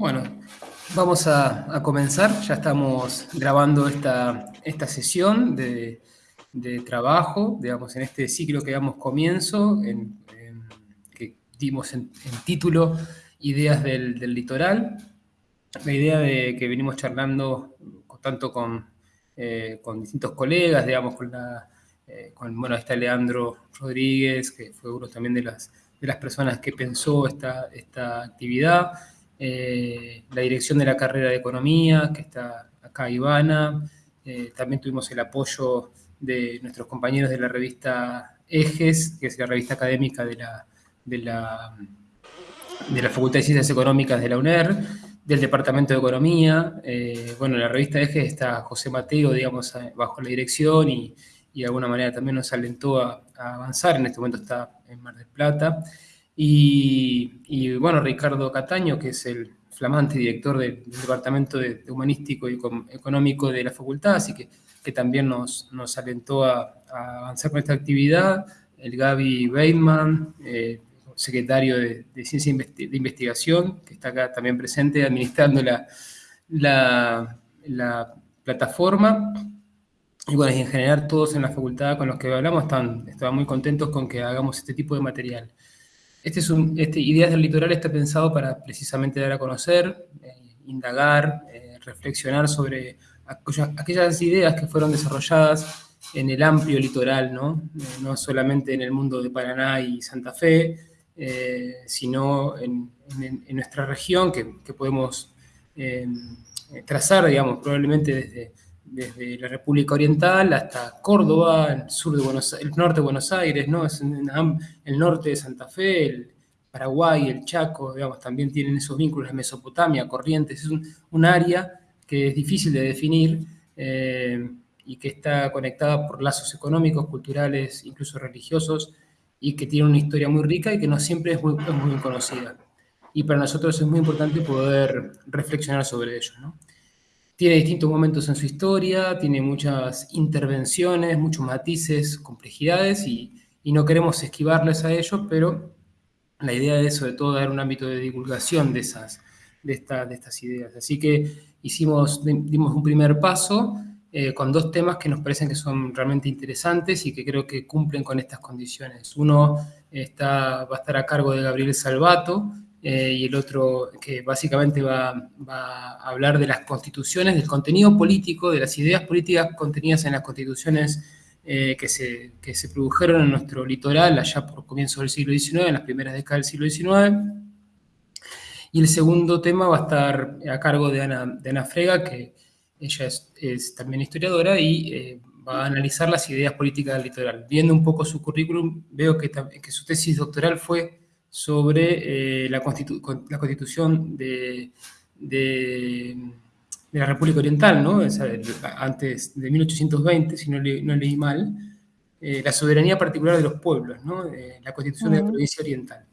Bueno, vamos a, comenzar. Ya estamos grabando esta, esta sesión de, trabajo, digamos, en este ciclo que damos comienzo, en, que dimos en, título Ideas del, Litoral. La idea de que venimos charlando tanto con, eh, con distintos colegas, digamos. Eh, con, bueno, está Leandro Rodríguez, que fue uno también de las, de las personas que pensó esta, esta actividad, eh, la dirección de la carrera de Economía, que está acá Ivana, eh, también tuvimos el apoyo de nuestros compañeros de la revista Ejes, que es la revista académica de la, de la, de la Facultad de Ciencias Económicas de la UNER, del Departamento de Economía. Eh, bueno, en la revista Ejes está José Mateo, digamos, bajo la dirección y, y de alguna manera también nos alentó a, avanzar. En este momento está en Mar del Plata. Y, bueno, Ricardo Cataño, que es el flamante director del, Departamento de, Humanístico y Económico de la Facultad, así que, que también nos, nos alentó a, avanzar con esta actividad. El Gaby Weidman, eh, secretario de, Ciencia de Investigación, que está acá también presente administrando la, la, la plataforma. Y bueno, en general todos en la facultad con los que hablamos están, estaban muy contentos con que hagamos este tipo de material. Este es un, este, Ideas del Litoral está pensado para precisamente dar a conocer, eh, indagar, eh, reflexionar sobre aquellas, ideas que fueron desarrolladas en el amplio litoral, ¿no? Eh, no solamente en el mundo de Paraná y Santa Fe, sino en, nuestra región que, que podemos trazar, digamos, probablemente desde desde la República Oriental hasta Córdoba, el, sur de Buenos, el norte de Buenos Aires, ¿no? Es el norte de Santa Fe, el Paraguay, el Chaco, digamos, también tienen esos vínculos, Mesopotamia, Corrientes, es un, área que es difícil de definir eh, y que está conectada por lazos económicos, culturales, incluso religiosos, y que tiene una historia muy rica y que no siempre es muy, es muy conocida. Y para nosotros es muy importante poder reflexionar sobre ello, ¿no? Tiene distintos momentos en su historia, tiene muchas intervenciones, muchos matices, complejidades y, no queremos esquivarles a ellos, pero la idea de eso, de todo, dar un ámbito de divulgación de, esas, de, de estas ideas. Así que hicimos, dimos un primer paso eh, con dos temas que nos parecen que son realmente interesantes y que creo que cumplen con estas condiciones. Uno está, va a estar a cargo de Gabriel Salvato, eh, y el otro que básicamente va, a hablar de las constituciones, del contenido político, de las ideas políticas contenidas en las constituciones eh, que, se, que se produjeron en nuestro litoral allá por comienzos del siglo XIX, en las primeras décadas del siglo XIX. Y el segundo tema va a estar a cargo de Ana, de Ana Frega, que ella es, también historiadora y eh, va a analizar las ideas políticas del litoral. Viendo un poco su currículum, veo que, que su tesis doctoral fue sobre eh, la, la, constitución de, de, la República Oriental, ¿no? antes de 1820, si no, leí mal, eh, la soberanía particular de los pueblos, ¿no? la constitución de la provincia oriental.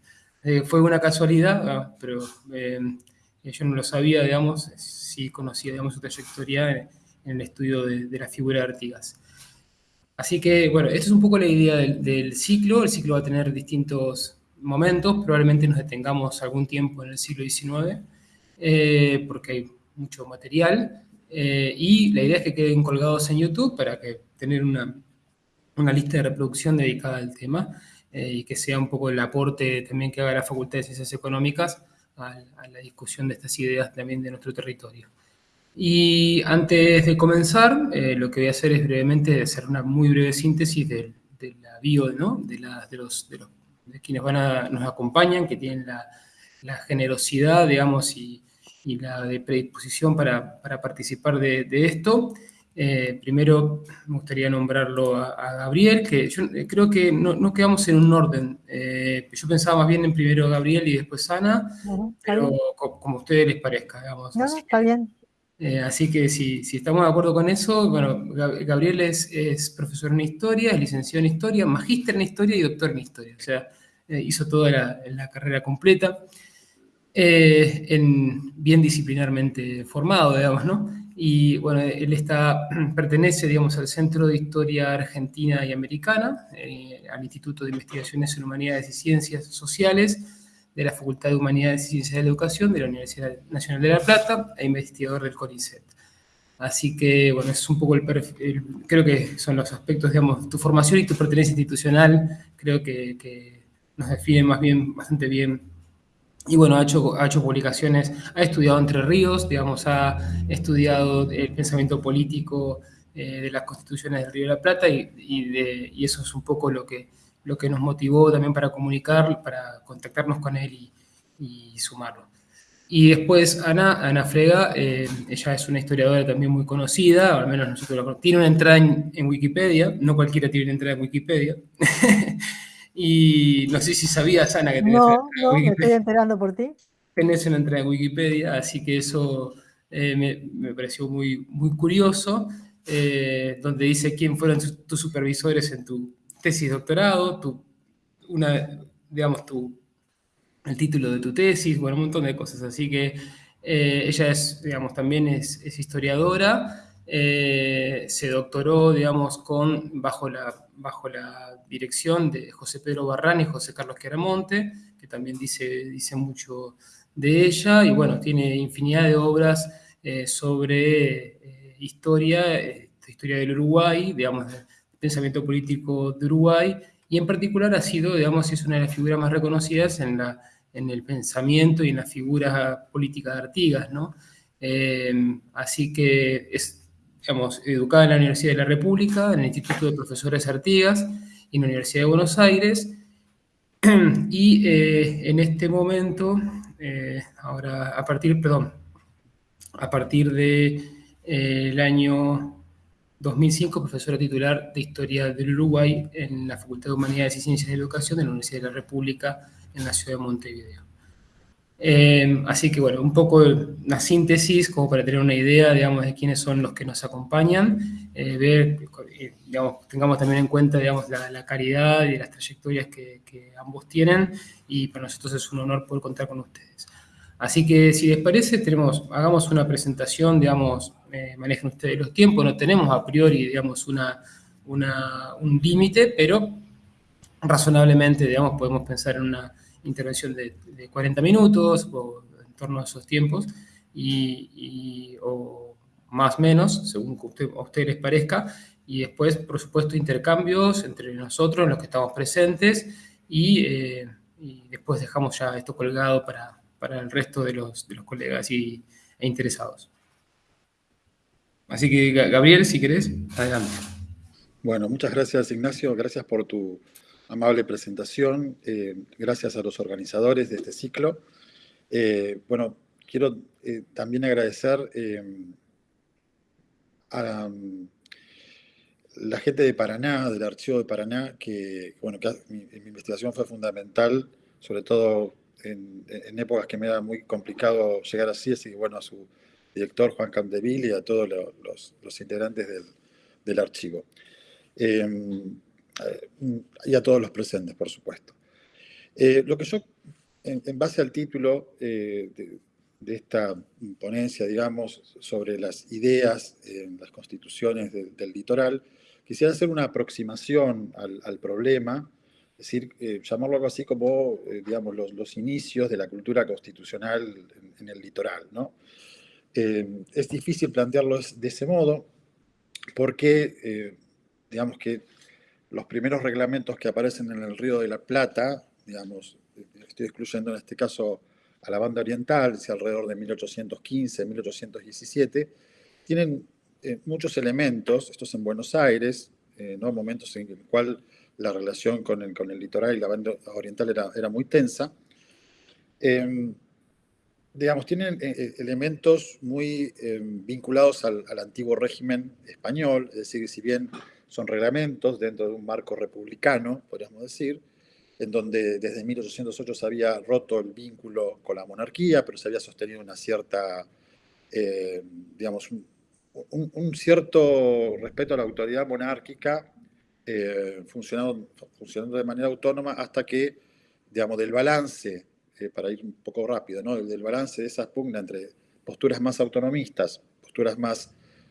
Eh, fue una casualidad, ah, pero yo no lo sabía, digamos, sí conocía, digamos, su trayectoria en, el estudio de, la figura de Artigas. Así que, bueno, esta es un poco la idea del, del, ciclo. El ciclo va a tener distintos momentos, probablemente nos detengamos algún tiempo en el siglo XIX, eh, porque hay mucho material, eh, y la idea es que queden colgados en YouTube para que tener una, una lista de reproducción dedicada al tema, eh, y que sea un poco el aporte también que haga la Facultad de Ciencias Económicas a, la discusión de estas ideas también de nuestro territorio. Y antes de comenzar, lo que voy a hacer es brevemente hacer una muy breve síntesis de, la bio, ¿no? de, de, los, de los de quienes van a, nos acompañan, que tienen la, generosidad, digamos, y, la de predisposición para, participar de, esto. Eh, primero me gustaría nombrarlo a, Gabriel, que yo eh, creo que no, quedamos en un orden. Eh, yo pensaba más bien en primero Gabriel y después Ana, pero como a ustedes les parezca, digamos. No, está bien. así que si, estamos de acuerdo con eso, bueno, Gabriel es, es, profesor en historia, es licenciado en historia, magíster en historia y doctor en historia. O sea, eh, hizo toda la, carrera completa, eh, en, bien disciplinarmente formado, digamos, ¿no? Y bueno, él está, pertenece, digamos, al Centro de Historia Argentina y Americana, eh, al Instituto de Investigaciones en Humanidades y Ciencias Sociales de la Facultad de Humanidades y Ciencias de la Educación de la Universidad Nacional de La Plata e investigador del CONICET. Así que, bueno, es un poco el, perfil, creo que son los aspectos, digamos, tu formación y tu pertenencia institucional, creo que, nos definen más bien, bastante bien. Y bueno, ha hecho, ha hecho publicaciones, ha estudiado Entre Ríos, digamos, ha estudiado el pensamiento político eh, de las constituciones del Río de la Plata y, y, eso es un poco lo que, lo que nos motivó también para comunicar, para contactarnos con él y, y sumarlo. Y después Ana, Ana Frega, eh, ella es una historiadora también muy conocida, al menos nosotros la conocemos. Tiene una entrada en, Wikipedia, no cualquiera tiene una entrada en Wikipedia. y no sé si sabías, Ana, que tenías no, no, me estoy enterando por ti. Tenés una entrada en Wikipedia, así que eso eh, me, pareció muy, muy curioso, eh, donde dice quién fueron tus supervisores en tu tesis doctorado, tu, una, digamos, tu el título de tu tesis, bueno, un montón de cosas. Así que eh, ella es, digamos, también es, historiadora, eh, se doctoró, digamos, con, bajo, la, bajo la dirección de José Pedro Barrán y José Carlos Queramonte, que también dice, dice mucho de ella, y bueno, tiene infinidad de obras eh, sobre historia, historia del Uruguay, digamos, pensamiento político de Uruguay, y en particular ha sido, digamos, es una de las figuras más reconocidas en la en el pensamiento y en la figura política de Artigas, ¿no? Eh, así que es, digamos, educada en la Universidad de la República, en el Instituto de Profesores Artigas y en la Universidad de Buenos Aires. Y eh, en este momento, eh, ahora a partir, perdón, a partir del de, el año 2005, profesora titular de Historia del Uruguay en la Facultad de Humanidades y Ciencias de Educación de la Universidad de la República en la ciudad de Montevideo. Eh, así que bueno, un poco una síntesis como para tener una idea, digamos, de quiénes son los que nos acompañan, eh, ver, eh, digamos, tengamos también en cuenta, digamos, la, caridad y las trayectorias que, ambos tienen y para nosotros es un honor poder contar con ustedes. Así que si les parece, tenemos, hagamos una presentación, digamos, manejen ustedes los tiempos, no tenemos a priori, digamos, una, un límite, pero razonablemente, digamos, podemos pensar en una intervención de, 40 minutos o en torno a esos tiempos, y, o más o menos, según a ustedes les parezca, y después, por supuesto, intercambios entre nosotros, los que estamos presentes, y, eh, después dejamos ya esto colgado para, para el resto de los, de los colegas y, e interesados. Así que, Gabriel, si querés, adelante. Bueno, muchas gracias, Ignacio. Gracias por tu amable presentación. Eh, gracias a los organizadores de este ciclo. Eh, bueno, quiero eh, también agradecer a la gente de Paraná, del Archivo de Paraná, que, bueno, que mi, investigación fue fundamental, sobre todo en, épocas que me era muy complicado llegar así, así que bueno, a su director Juan Campdeville y a todos los, integrantes del, del archivo y a todos los presentes, por supuesto. Eh, lo que yo, en, base al título eh, de, esta ponencia, digamos, sobre las ideas en las constituciones del litoral, quisiera hacer una aproximación al, problema, es decir, eh, llamarlo algo así como, digamos, los, inicios de la cultura constitucional en, el litoral, ¿no? es difícil plantearlo de ese modo porque, digamos que los primeros reglamentos que aparecen en el Río de la Plata, digamos, estoy excluyendo en este caso a la banda oriental, si alrededor de 1815, 1817, tienen eh, muchos elementos, estos en Buenos Aires, eh, momentos en el cual la relación con el, con el litoral y la banda oriental era, era muy tensa. Em, digamos, tienen eh, elementos muy em, vinculados al, al, antiguo régimen español, es decir, si bien son reglamentos dentro de un marco republicano, podríamos decir, en donde desde 1808 se había roto el vínculo con la monarquía, pero se había sostenido una cierta, eh, digamos, un, cierto respeto a la autoridad monárquica, eh, funcionando, funcionando de manera autónoma hasta que, digamos, del balance, eh, para ir un poco rápido, ¿no? del balance de esa pugna entre posturas más autonomistas, posturas más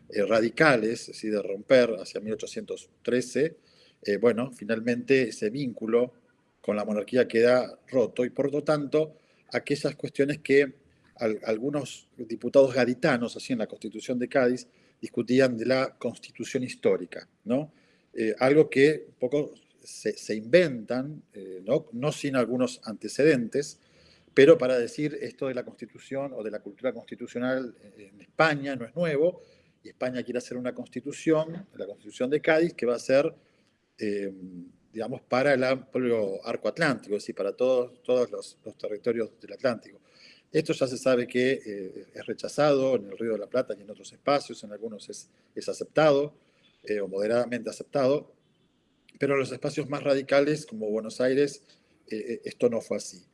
eh, radicales, es de romper hacia 1813, eh, bueno, finalmente ese vínculo con la monarquía queda roto y por lo tanto aquellas cuestiones que algunos diputados gaditanos, así en la Constitución de Cádiz, discutían de la constitución histórica, ¿no? Eh, algo que un poco se, inventan, eh, ¿no? no sin algunos antecedentes, pero para decir esto de la constitución o de la cultura constitucional en España no es nuevo, España quiere hacer una constitución, la constitución de Cádiz, que va a ser, eh, digamos, para el amplio arco atlántico, es decir, para todos, los, territorios del Atlántico. Esto ya se sabe que es rechazado en el Río de la Plata y en otros espacios, en algunos es, aceptado, eh, o moderadamente aceptado, pero en los espacios más radicales, como Buenos Aires, eh, eh, esto no fue así.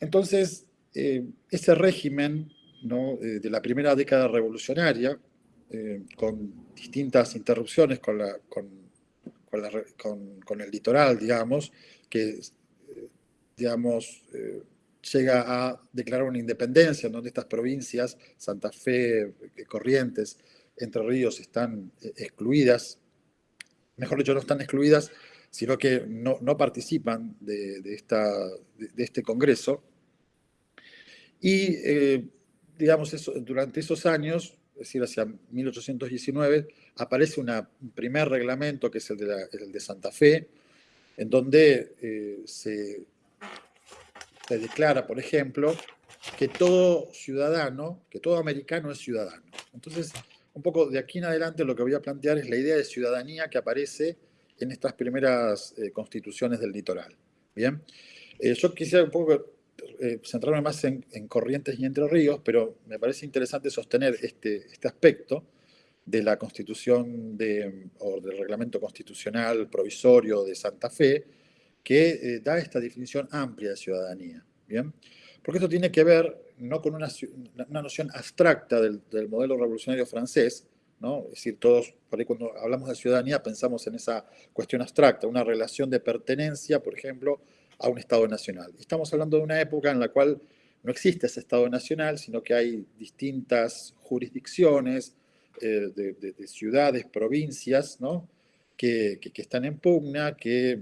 entonces, ese régimen de la primera década revolucionaria, con distintas interrupciones con, la, con, con, el litoral, digamos, que digamos, llega a declarar una independencia, donde estas provincias, Santa Fe, Corrientes, entre Ríos están eh, excluidas, mejor dicho, no están excluidas, sino que no, participan de, esta, de, este Congreso. Y, eh, digamos, eso, durante esos años, es decir, hacia 1819, aparece un primer reglamento, que es el de, el de Santa Fe, en donde eh, se, se declara, por ejemplo, que todo ciudadano, que todo americano es ciudadano. Entonces, un poco de aquí en adelante lo que voy a plantear es la idea de ciudadanía que aparece en estas primeras eh, constituciones del litoral. Bien, eh, yo quisiera un poco eh, centrarme más en, Corrientes y Entre Ríos, pero me parece interesante sostener este, este aspecto de la constitución de, o del reglamento constitucional provisorio de Santa Fe, que da esta definición amplia de ciudadanía. Bien, porque esto tiene que ver no con una, noción abstracta del, modelo revolucionario francés, ¿no? es decir, todos, por cuando hablamos de ciudadanía pensamos en esa cuestión abstracta, una relación de pertenencia, por ejemplo, a un Estado nacional. Estamos hablando de una época en la cual no existe ese Estado nacional, sino que hay distintas jurisdicciones eh, de, ciudades, provincias, ¿no? que, que, están en pugna, que,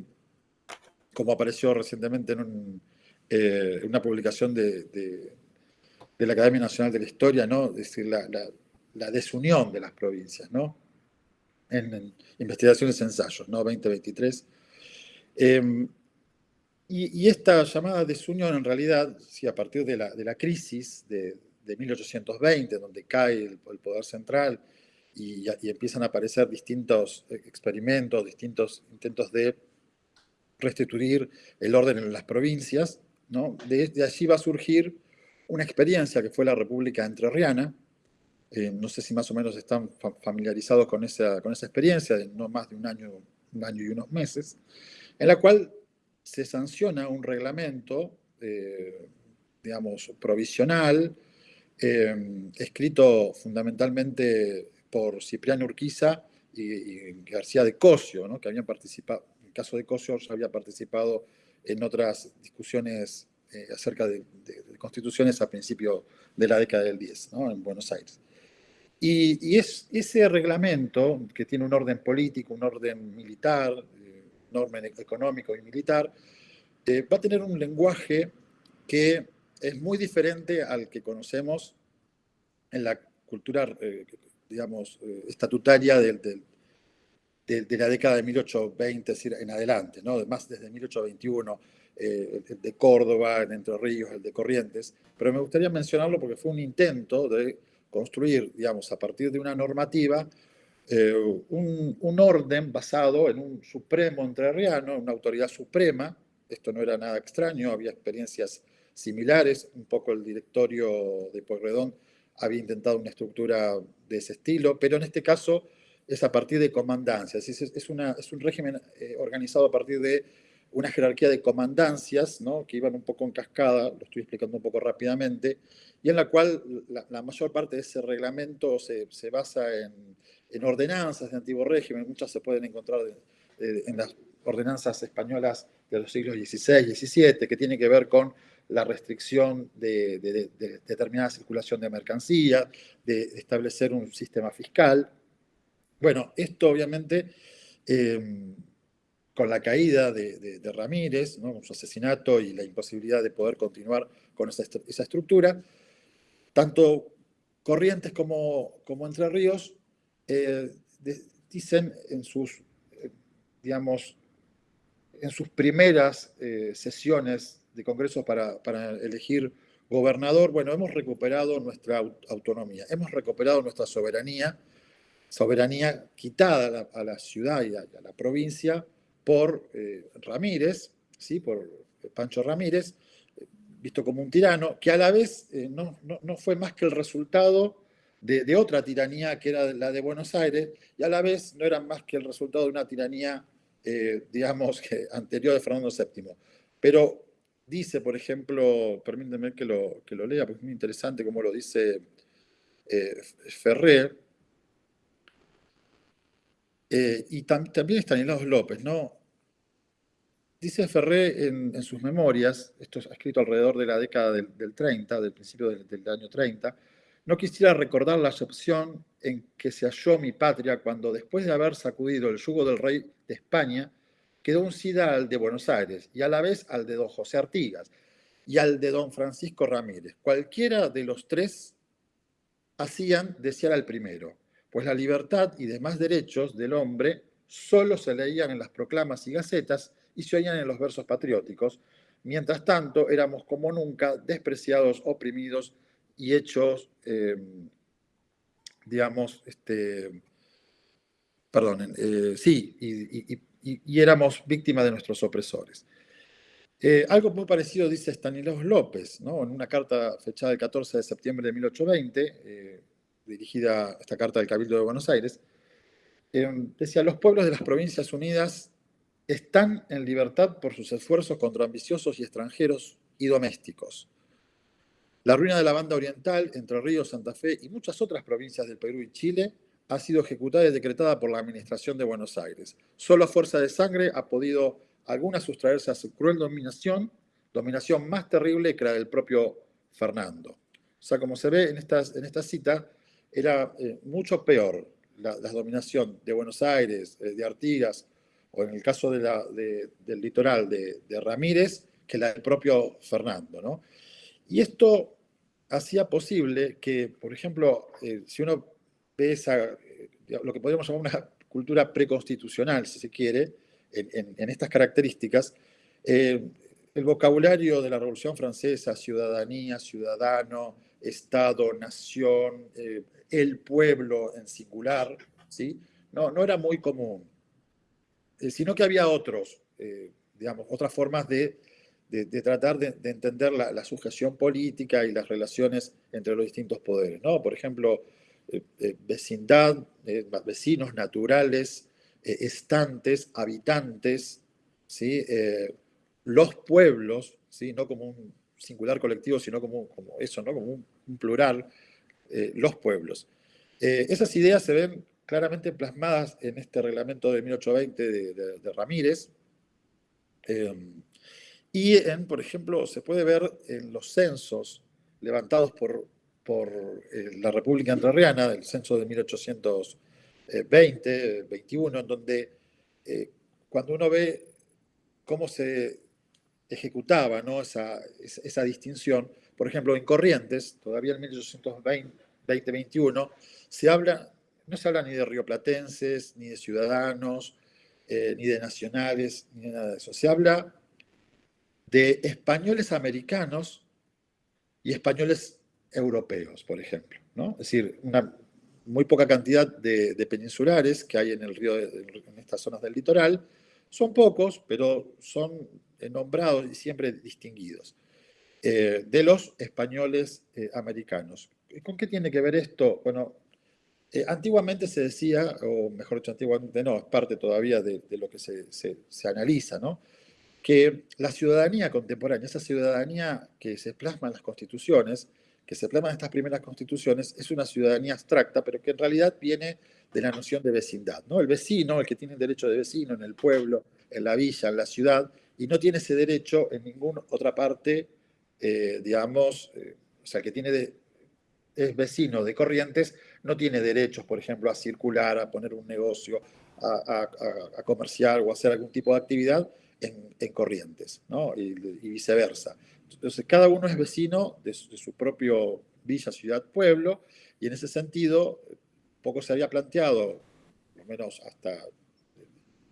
como apareció recientemente en eh, una publicación de, de, la Academia Nacional de la Historia, ¿no? Es decir, la, la, desunión de las provincias, ¿no? En, investigaciones y ensayos, ¿no? 2023. Em, y, esta llamada desunión, en realidad, si a partir de la, de la crisis de, de, 1820, donde cae el, poder central y, empiezan a aparecer distintos experimentos, distintos intentos de restituir el orden en las provincias, de, allí va a surgir una experiencia que fue la República Entrerriana, eh, no sé si más o menos están familiarizados con esa, con esa experiencia, de no más de un año, un año y unos meses, en la cual se sanciona un reglamento, eh, digamos, provisional, eh, escrito fundamentalmente por Cipriano Urquiza y, García de Cosio, que habían participado, en el caso de Cosio ya había participado en otras discusiones eh, acerca de, constituciones a principios de la década del 10, en Buenos Aires. Y, es, ese reglamento, que tiene un orden político, un orden militar, eh, un orden económico y militar, eh, va a tener un lenguaje que es muy diferente al que conocemos en la cultura, digamos, estatutaria del, de, la década de 1820 en adelante, ¿no? más desde 1821, eh, el de Córdoba, el de Entre Ríos, el de Corrientes, pero me gustaría mencionarlo porque fue un intento de construir, digamos, a partir de una normativa, eh, un, orden basado en un supremo entrerriano, una autoridad suprema, esto no era nada extraño, había experiencias similares, un poco el directorio de Pueyrredón había intentado una estructura de ese estilo, pero en este caso es a partir de comandancias. Es un régimen eh, organizado a partir de una jerarquía de comandancias, ¿no? que iban un poco en cascada, lo estoy explicando un poco rápidamente, y en la cual la, mayor parte de ese reglamento se, se basa en, en, ordenanzas de antiguo régimen, muchas se pueden encontrar en las ordenanzas españolas de los siglos XVI y XVII, que tiene que ver con la restricción de, de, de determinada circulación de mercancía, de establecer un sistema fiscal, bueno, esto obviamente em, con la caída de, Ramírez, ¿no? su asesinato y la imposibilidad de poder continuar con esa, estructura, tanto Corrientes como, como Entre Ríos eh, dicen en sus, eh, digamos, en sus primeras eh, sesiones de congresos para, para, elegir gobernador, bueno, hemos recuperado nuestra autonomía, hemos recuperado nuestra soberanía, soberanía quitada a la, ciudad y a, la provincia por eh, Ramírez, ¿sí? por Pancho Ramírez, visto como un tirano, que a la vez no, no, fue más que el resultado de, otra tiranía que era la de Buenos Aires, y a la vez no era más que el resultado de una tiranía, eh, digamos, que, anterior de Fernando VII. Pero dice, por ejemplo, permíteme que lo, que lo lea, porque es muy interesante como lo dice eh, Ferrer, eh, y también Estanislaus López, ¿no? Dice Ferré en, sus memorias, esto es escrito alrededor de la década del, 30, del principio del, del, año 30, no quisiera recordar la excepción en que se halló mi patria cuando, después de haber sacudido el yugo del rey de España, quedó uncida al de Buenos Aires y a la vez al de don José Artigas y al de don Francisco Ramírez. Cualquiera de los tres hacían desear al primero, pues la libertad y demás derechos del hombre solo se leían en las proclamas y gacetas y se oían en los versos patrióticos. Mientras tanto, éramos como nunca despreciados, oprimidos y hechos, eh, digamos, este, perdonen, eh, sí, y, éramos víctimas de nuestros opresores. Eh, algo muy parecido dice Stanislaus López, ¿no? en una carta fechada el 14 de septiembre de 1820, dirigida esta carta del Cabildo de Buenos Aires, decía, los pueblos de las Provincias Unidas están en libertad por sus esfuerzos contra ambiciosos y extranjeros y domésticos la ruina de la banda oriental, Entre Ríos, Santa Fe y muchas otras provincias del Perú y Chile ha sido ejecutada y decretada por la Administración de Buenos Aires. Solo a fuerza de sangre ha podido alguna sustraerse a su cruel dominación, dominación más terrible que la del propio Fernando. O sea, como se ve en, estas, en esta cita, era eh, mucho peor la, dominación de Buenos Aires, eh, de Artigas, o en el caso del litoral de, Ramírez, que la del propio Fernando. ¿no? Y esto hacía posible que, por ejemplo, eh, si uno ve lo que podríamos llamar una cultura preconstitucional, si se quiere, en, estas características, el vocabulario de la Revolución Francesa, ciudadanía, ciudadano, Estado, nación, el pueblo en singular, ¿sí? no, no era muy común, sino que había otros, digamos, otras formas de de, tratar de, entender la, sujeción política y las relaciones entre los distintos poderes. ¿no? Por ejemplo, eh, eh, vecindad, eh, vecinos naturales, estantes, habitantes, ¿sí? los pueblos, ¿sí? no como un singular colectivo, sino como, como eso, ¿no? como un, plural, los pueblos. esas ideas se ven claramente plasmadas en este reglamento de 1820 de, Ramírez, y, en, por ejemplo, se puede ver en los censos levantados por, por eh, la República Entrerriana, el censo de 1820, 21, en donde eh, cuando uno ve cómo se ejecutaba esa, distinción, por ejemplo, en Corrientes, todavía en 1820, 21, se habla, no se habla ni de rioplatenses, ni de ciudadanos, eh, ni de nacionales, ni de nada de eso. Se habla de españoles americanos y españoles europeos, por ejemplo. Es decir, una muy poca cantidad de, peninsulares que hay en el río, en estas zonas del litoral. Son pocos, pero son nombrados y siempre distinguidos. Eh, de los españoles eh, americanos. ¿Con qué tiene que ver esto? Bueno, eh, antiguamente se decía, o mejor dicho, antiguamente no, es parte todavía de, lo que se, se, se analiza, ¿no? que la ciudadanía contemporánea, esa ciudadanía que se plasma en las constituciones, que se plasma en estas primeras constituciones, es una ciudadanía abstracta, pero que en realidad viene de la noción de vecindad. ¿no? El vecino, el que tiene el derecho de vecino en el pueblo, en la villa, en la ciudad, y no tiene ese derecho en ninguna otra parte, eh, digamos, eh, o sea, que tiene de, es vecino de Corrientes, no tiene derechos, por ejemplo, a circular, a poner un negocio, a, comerciar o hacer algún tipo de actividad en, Corrientes, ¿no? y, viceversa. Entonces, cada uno es vecino de su, propio villa, ciudad, pueblo, y en ese sentido, poco se había planteado, por lo menos hasta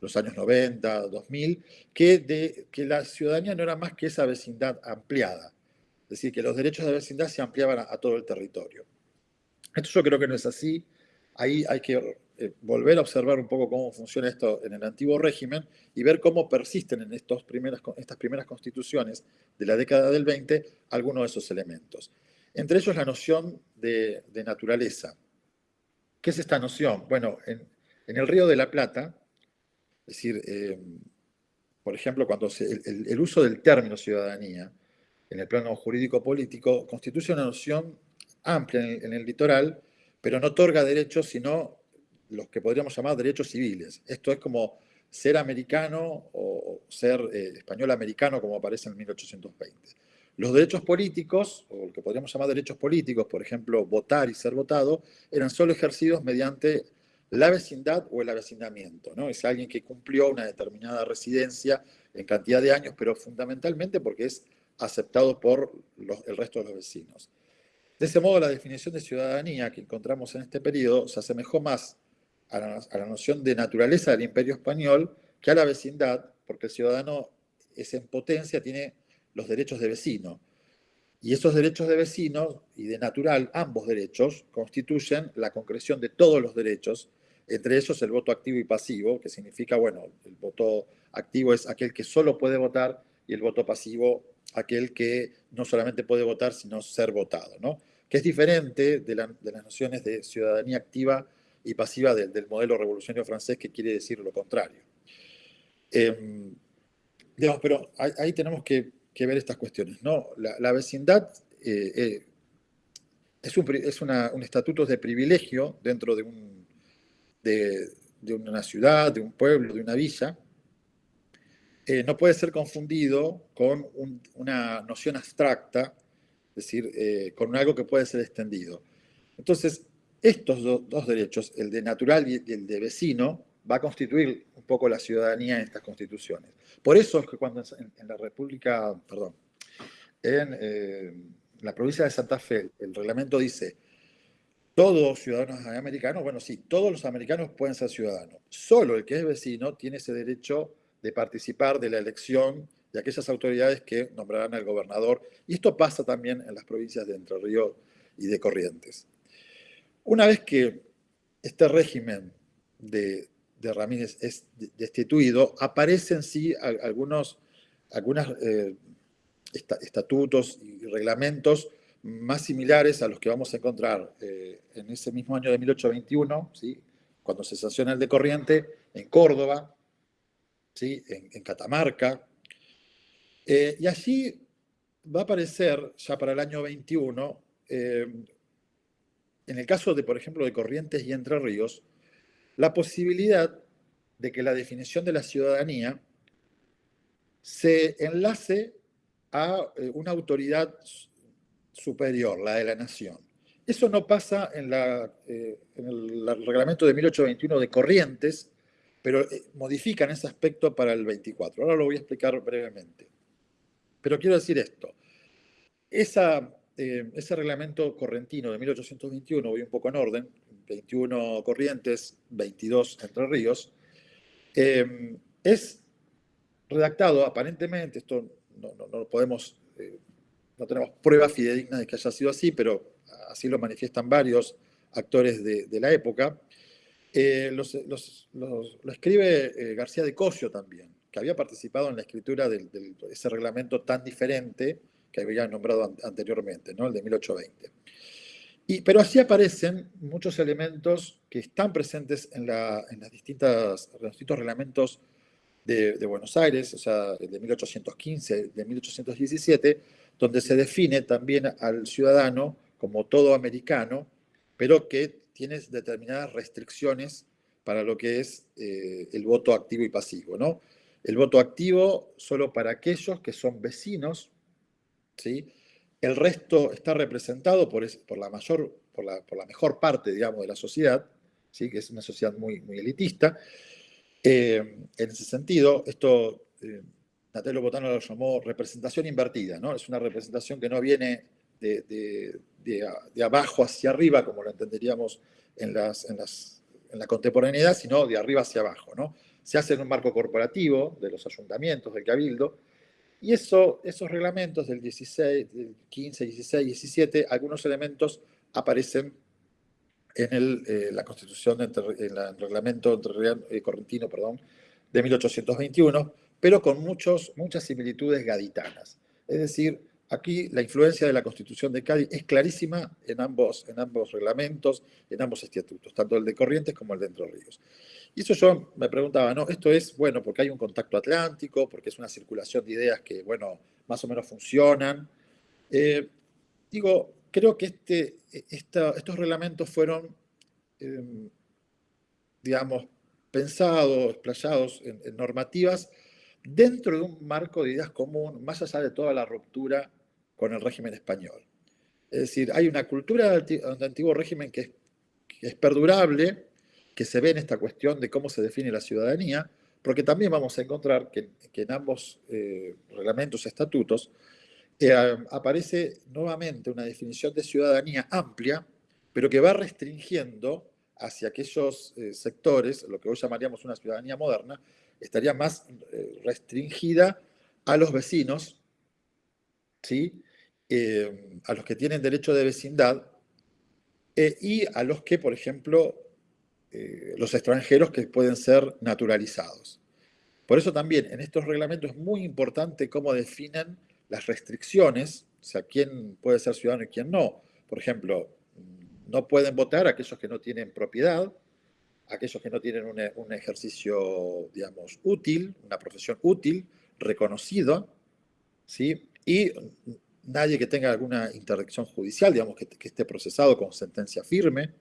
los años 90, 2000, que, de, que la ciudadanía no era más que esa vecindad ampliada. Es decir, que los derechos de vecindad se ampliaban a, todo el territorio. Esto yo creo que no es así. Ahí hay que eh, volver a observar un poco cómo funciona esto en el antiguo régimen y ver cómo persisten en estos primeras, estas primeras constituciones de la década del 20 algunos de esos elementos. Entre ellos la noción de, naturaleza. ¿Qué es esta noción? Bueno, en, el Río de la Plata, es decir, eh, por ejemplo, cuando el, uso del término ciudadanía en el plano jurídico-político constituye una noción amplia en el, litoral, pero no otorga derechos, sino los que podríamos llamar derechos civiles. Esto es como ser americano o ser eh, español americano, como aparece en 1820. Los derechos políticos, o lo que podríamos llamar derechos políticos, por ejemplo, votar y ser votado, eran solo ejercidos mediante la vecindad o el avecindamiento. ¿no? Es alguien que cumplió una determinada residencia en cantidad de años, pero fundamentalmente porque es aceptado por el resto de los vecinos. De ese modo, la definición de ciudadanía que encontramos en este periodo se asemejó más a la, noción de naturaleza del imperio español que a la vecindad, porque el ciudadano es en potencia, tiene los derechos de vecino. Y esos derechos de vecino y de natural, ambos derechos, constituyen la concreción de todos los derechos entre ellos el voto activo y pasivo, que significa, bueno, el voto activo es aquel que solo puede votar y el voto pasivo aquel que no solamente puede votar, sino ser votado, ¿no? Que es diferente de, las nociones de ciudadanía activa y pasiva del, modelo revolucionario francés, que quiere decir lo contrario. Em, pero ahí, tenemos que, ver estas cuestiones, ¿no? La, vecindad eh, eh, es, un, es un estatuto de privilegio dentro de un de, una ciudad, de un pueblo, de una villa, eh, no puede ser confundido con una noción abstracta, es decir, eh, con algo que puede ser extendido. Entonces, estos dos derechos, el de natural y el de vecino, va a constituir un poco la ciudadanía en estas constituciones. Por eso es que cuando en, la República, perdón, en eh, la provincia de Santa Fe, el reglamento dice todos ciudadanos americanos, bueno, sí, todos los americanos pueden ser ciudadanos. Solo el que es vecino tiene ese derecho de participar de la elección de aquellas autoridades que nombrarán al gobernador. Y esto pasa también en las provincias de Entre Ríos y de Corrientes. Una vez que este régimen de, Ramírez es destituido, aparecen sí algunos algunos eh, estatutos y reglamentos más similares a los que vamos a encontrar eh, en ese mismo año de 1821, ¿sí? cuando se sanciona el de Corriente, en Córdoba, ¿sí? en, Catamarca. Eh, y allí va a aparecer, ya para el año 21, eh, en el caso de, por ejemplo, de Corrientes y Entre Ríos, la posibilidad de que la definición de la ciudadanía se enlace a una autoridad superior, la de la nación. Eso no pasa en, la, eh, en el reglamento de 1821 de Corrientes, pero eh, modifican ese aspecto para el 24. Ahora lo voy a explicar brevemente. Pero quiero decir esto. Eh, ese reglamento correntino de 1821, voy un poco en orden, 21 Corrientes, 22 Entre Ríos, es redactado aparentemente, esto no, no, no podemos no tenemos pruebas fidedignas de que haya sido así, pero así lo manifiestan varios actores de, la época. Eh, lo escribe eh, García de Cosio también, que había participado en la escritura de ese reglamento tan diferente que había nombrado anteriormente, ¿no? el de 1820. Y, pero así aparecen muchos elementos que están presentes en, las distintas, los distintos reglamentos de, de, Buenos Aires, o sea, el de 1815, de 1817, donde se define también al ciudadano como todo americano, pero que tiene determinadas restricciones para lo que es eh, el voto activo y pasivo. ¿no? El voto activo solo para aquellos que son vecinos, ¿sí? el resto está representado por, por, la, mayor, por, la, por la mejor parte digamos, de la sociedad, ¿sí? que es una sociedad muy, muy elitista, en ese sentido, esto Natello Botano lo llamó representación invertida, ¿no? Es una representación que no viene de, abajo hacia arriba, como lo entenderíamos en, las, en, la contemporaneidad, sino de arriba hacia abajo, ¿no? Se hace en un marco corporativo de los ayuntamientos, del cabildo, y eso, esos reglamentos del 16, del 15, 16, 17, algunos elementos aparecen en el, eh, la constitución, en el reglamento eh, correntino, perdón, de 1821, pero con muchos, muchas similitudes gaditanas. Es decir, aquí la influencia de la Constitución de Cádiz es clarísima en ambos, en ambos reglamentos, en ambos estatutos, tanto el de Corrientes como el de Entre Ríos. Y eso yo me preguntaba, ¿no? Esto es, bueno, porque hay un contacto atlántico, porque es una circulación de ideas que, bueno, más o menos funcionan. Eh, digo, creo que este, estos reglamentos fueron, em, digamos, pensados, explayados en normativas dentro de un marco de ideas común, más allá de toda la ruptura con el régimen español. Es decir, hay una cultura del antiguo régimen que es, perdurable, que se ve en esta cuestión de cómo se define la ciudadanía, porque también vamos a encontrar que, en ambos eh, reglamentos, estatutos, eh, aparece nuevamente una definición de ciudadanía amplia, pero que va restringiendo hacia aquellos eh, sectores, lo que hoy llamaríamos una ciudadanía moderna, estaría más eh, restringida a los vecinos, ¿sí? Eh, a los que tienen derecho de vecindad eh, y a los que, por ejemplo, los extranjeros que pueden ser naturalizados. Por eso también en estos reglamentos es muy importante cómo definen las restricciones, o sea, quién puede ser ciudadano y quién no. Por ejemplo, no pueden votar aquellos que no tienen propiedad, aquellos que no tienen un, ejercicio, digamos, útil, una profesión útil, reconocida, ¿sí? Y nadie que tenga alguna interdicción judicial, digamos, que, esté procesado con sentencia firme,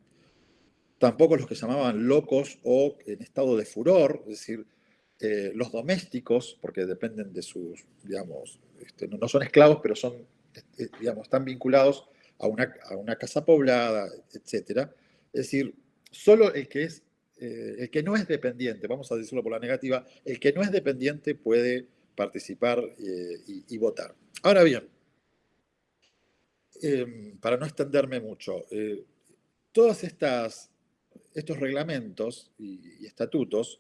tampoco los que llamaban locos o en estado de furor, es decir, eh, los domésticos, porque dependen de sus, digamos, este, no, son esclavos, pero son, este, digamos, están vinculados a una, a una casa poblada, etc. Es decir, solo el que es eh, el que no es dependiente, vamos a decirlo por la negativa, el que no es dependiente puede participar eh, y, votar. Ahora bien, em, para no extenderme mucho, eh, todos estas, estos reglamentos y, estatutos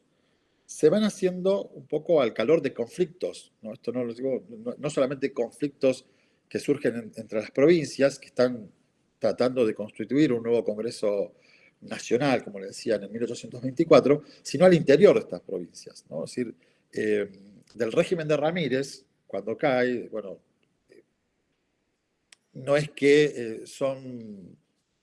se van haciendo un poco al calor de conflictos, ¿no? Esto no lo digo, no, solamente conflictos que surgen entre las provincias, que están tratando de constituir un nuevo Congreso nacional, como le decían en 1824, sino al interior de estas provincias. ¿no? Es decir, eh, del régimen de Ramírez, cuando cae, bueno, eh, no es que eh, son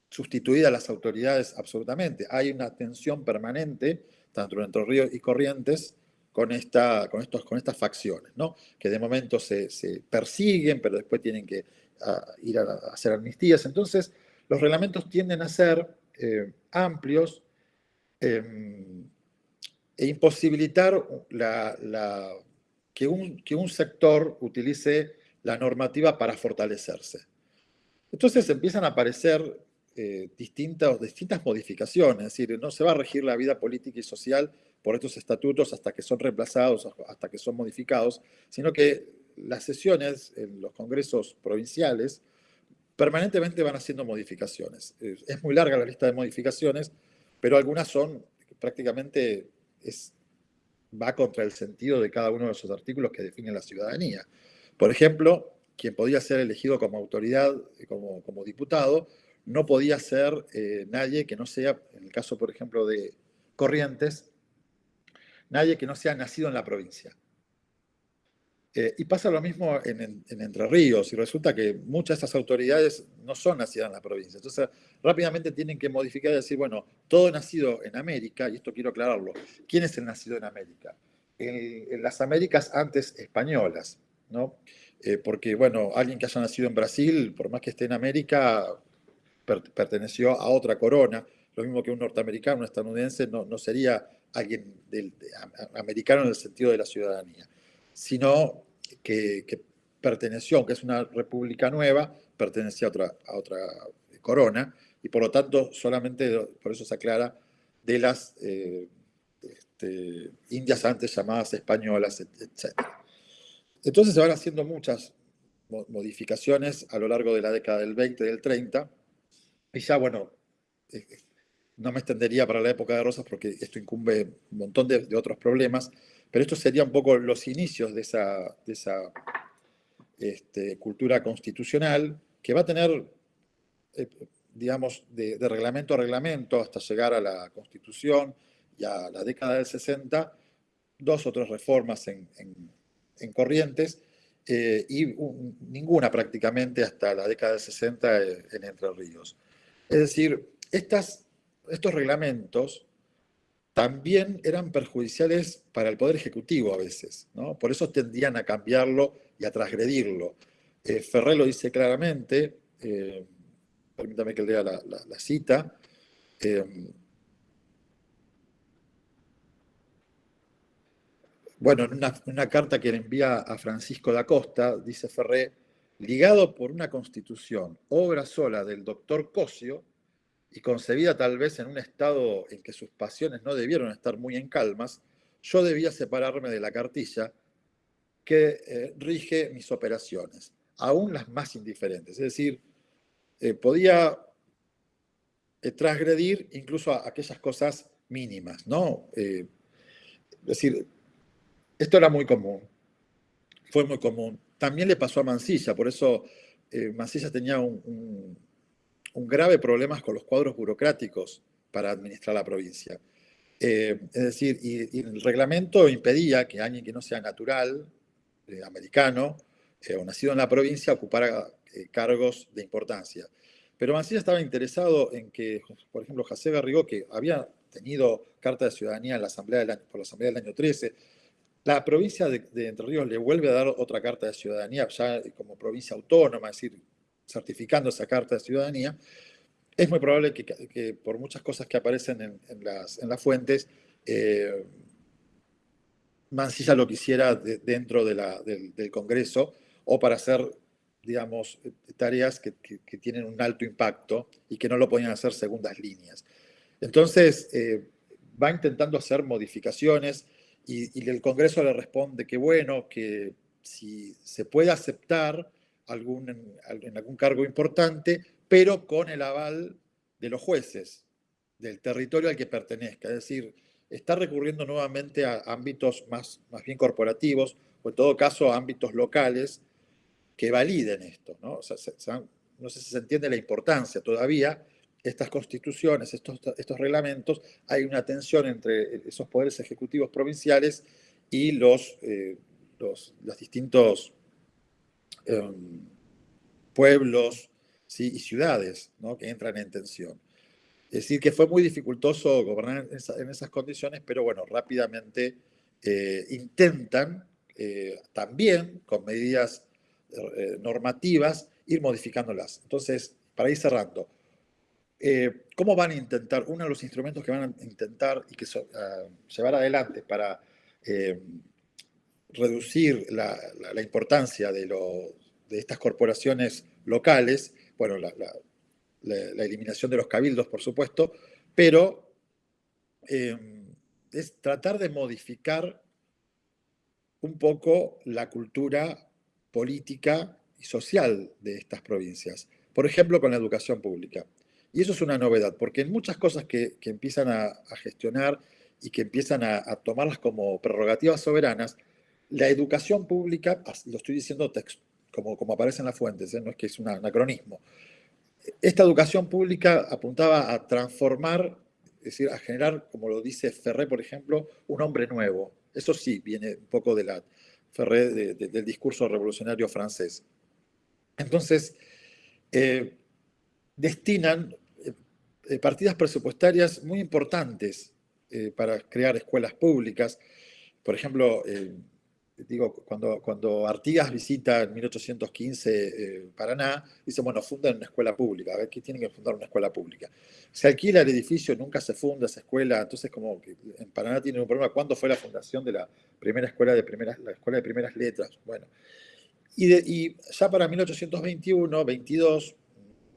sustituidas las autoridades absolutamente, hay una tensión permanente, tanto entre Ríos y Corrientes, con, esta, con, estos, con estas facciones, ¿no? que de momento se, persiguen, pero después tienen que ir a, a hacer amnistías. Entonces, los reglamentos tienden a ser eh, amplios em, e imposibilitar que, un, que, un, sector utilice la normativa para fortalecerse. Entonces empiezan a aparecer eh, distintas, distintas modificaciones, es decir, no se va a regir la vida política y social por estos estatutos hasta que son reemplazados, hasta que son modificados, sino que las sesiones en los congresos provinciales permanentemente van haciendo modificaciones. Es muy larga la lista de modificaciones, pero algunas son prácticamente, va contra el sentido de cada uno de esos artículos que definen la ciudadanía. Por ejemplo, quien podía ser elegido como autoridad, como, como diputado, no podía ser eh, nadie que no sea, en el caso, por ejemplo, de Corrientes, nadie que no sea nacido en la provincia. Eh, y pasa lo mismo en, Entre Ríos, y resulta que muchas de estas autoridades no son nacidas en la provincia. Entonces, rápidamente tienen que modificar y decir, bueno, todo nacido en América, y esto quiero aclararlo, ¿quién es el nacido en América? En, las Américas antes españolas, ¿no? Eh, porque, bueno, alguien que haya nacido en Brasil, por más que esté en América, perteneció a otra corona, lo mismo que un norteamericano, un estadounidense, no, no sería alguien del, americano en el sentido de la ciudadanía sino que, perteneció, aunque es una república nueva, pertenecía a otra, a otra corona, y por lo tanto solamente, por eso se aclara, de las, eh, este, indias antes llamadas españolas, etc. Entonces se van haciendo muchas modificaciones a lo largo de la década del 20 y del 30, y ya, bueno, eh, no me extendería para la época de Rosas porque esto incumbe un montón de, otros problemas, pero esto sería un poco los inicios de esa, este, cultura constitucional que va a tener, eh, digamos, de, reglamento a reglamento hasta llegar a la Constitución y a la década del 60, dos o tres reformas en, Corrientes eh, y ninguna prácticamente hasta la década del 60 en Entre Ríos. Es decir, estos reglamentos también eran perjudiciales para el Poder Ejecutivo a veces, ¿no? Por eso tendían a cambiarlo y a transgredirlo. Eh, Ferré lo dice claramente, eh, permítame que lea la, cita, eh, bueno, en una, una, carta que le envía a Francisco da Costa, dice Ferré, ligado por una constitución, obra sola del doctor Cosio, y concebida tal vez en un estado en que sus pasiones no debieron estar muy en calmas, yo debía separarme de la cartilla que eh, rige mis operaciones, aún las más indiferentes. Es decir, eh, podía eh, transgredir incluso aquellas cosas mínimas, ¿no? es decir, esto era muy común, fue muy común. También le pasó a Mansilla, por eso Mansilla tenía un grave problema con los cuadros burocráticos para administrar la provincia. Eh, es decir, y, el reglamento impedía que alguien que no sea natural, eh, americano, eh, o nacido en la provincia, ocupara cargos de importancia. Pero Mancilla estaba interesado en que, por ejemplo, José Garrigó, que había tenido carta de ciudadanía en la asamblea del año, por la Asamblea del año 13, la provincia de, de, Entre Ríos le vuelve a dar otra carta de ciudadanía ya como provincia autónoma, es decir, certificando esa carta de ciudadanía, es muy probable que, por muchas cosas que aparecen en, las, fuentes, eh, Mancilla lo quisiera dentro del, Congreso o para hacer, digamos, tareas que, tienen un alto impacto y que no lo podían hacer segundas líneas. Entonces, eh, va intentando hacer modificaciones y el Congreso le responde que bueno, que si se puede aceptar algún, en algún cargo importante, pero con el aval de los jueces del territorio al que pertenezca. Es decir, está recurriendo nuevamente a ámbitos más, más bien corporativos, o en todo caso a ámbitos locales que validen esto. ¿no? sé si se entiende la importancia todavía. Estas constituciones, estos, estos reglamentos, hay una tensión entre esos poderes ejecutivos provinciales y los, eh, los, los distintos Em, pueblos y ciudades que entran en tensión. Es decir, que fue muy dificultoso gobernar en, esas condiciones, pero bueno, rápidamente eh, intentan eh, también, con medidas eh, normativas, ir modificándolas. Entonces, para ir cerrando, ¿cómo van a intentar, uno de los instrumentos que van a intentar y que ah, llevar adelante para reducir la, importancia de, estas corporaciones locales, bueno, la, eliminación de los cabildos, por supuesto, pero em, es tratar de modificar un poco la cultura política y social de estas provincias. Por ejemplo, con la educación pública. Y eso es una novedad, porque en muchas cosas que, empiezan a, gestionar y que empiezan a, tomarlas como prerrogativas soberanas, la educación pública, lo estoy diciendo como, como aparece en las fuentes, ¿eh? no es que es un anacronismo, esta educación pública apuntaba a transformar, es decir, a generar, como lo dice Ferré, por ejemplo, un hombre nuevo. Eso sí, viene un poco de la Ferré, del discurso revolucionario francés. Entonces, eh, destinan eh, partidas presupuestarias muy importantes para crear escuelas públicas. Por ejemplo, digo, cuando, cuando Artigas visita en 1815 eh, Paraná, dice, bueno, fundan una escuela pública, a ver, ¿qué tienen que fundar una escuela pública? Se alquila el edificio, nunca se funda esa escuela, entonces como que en Paraná tienen un problema, ¿cuándo fue la fundación de la primera escuela de primeras, la escuela de primeras letras? Bueno, y, y ya para 1821, 22,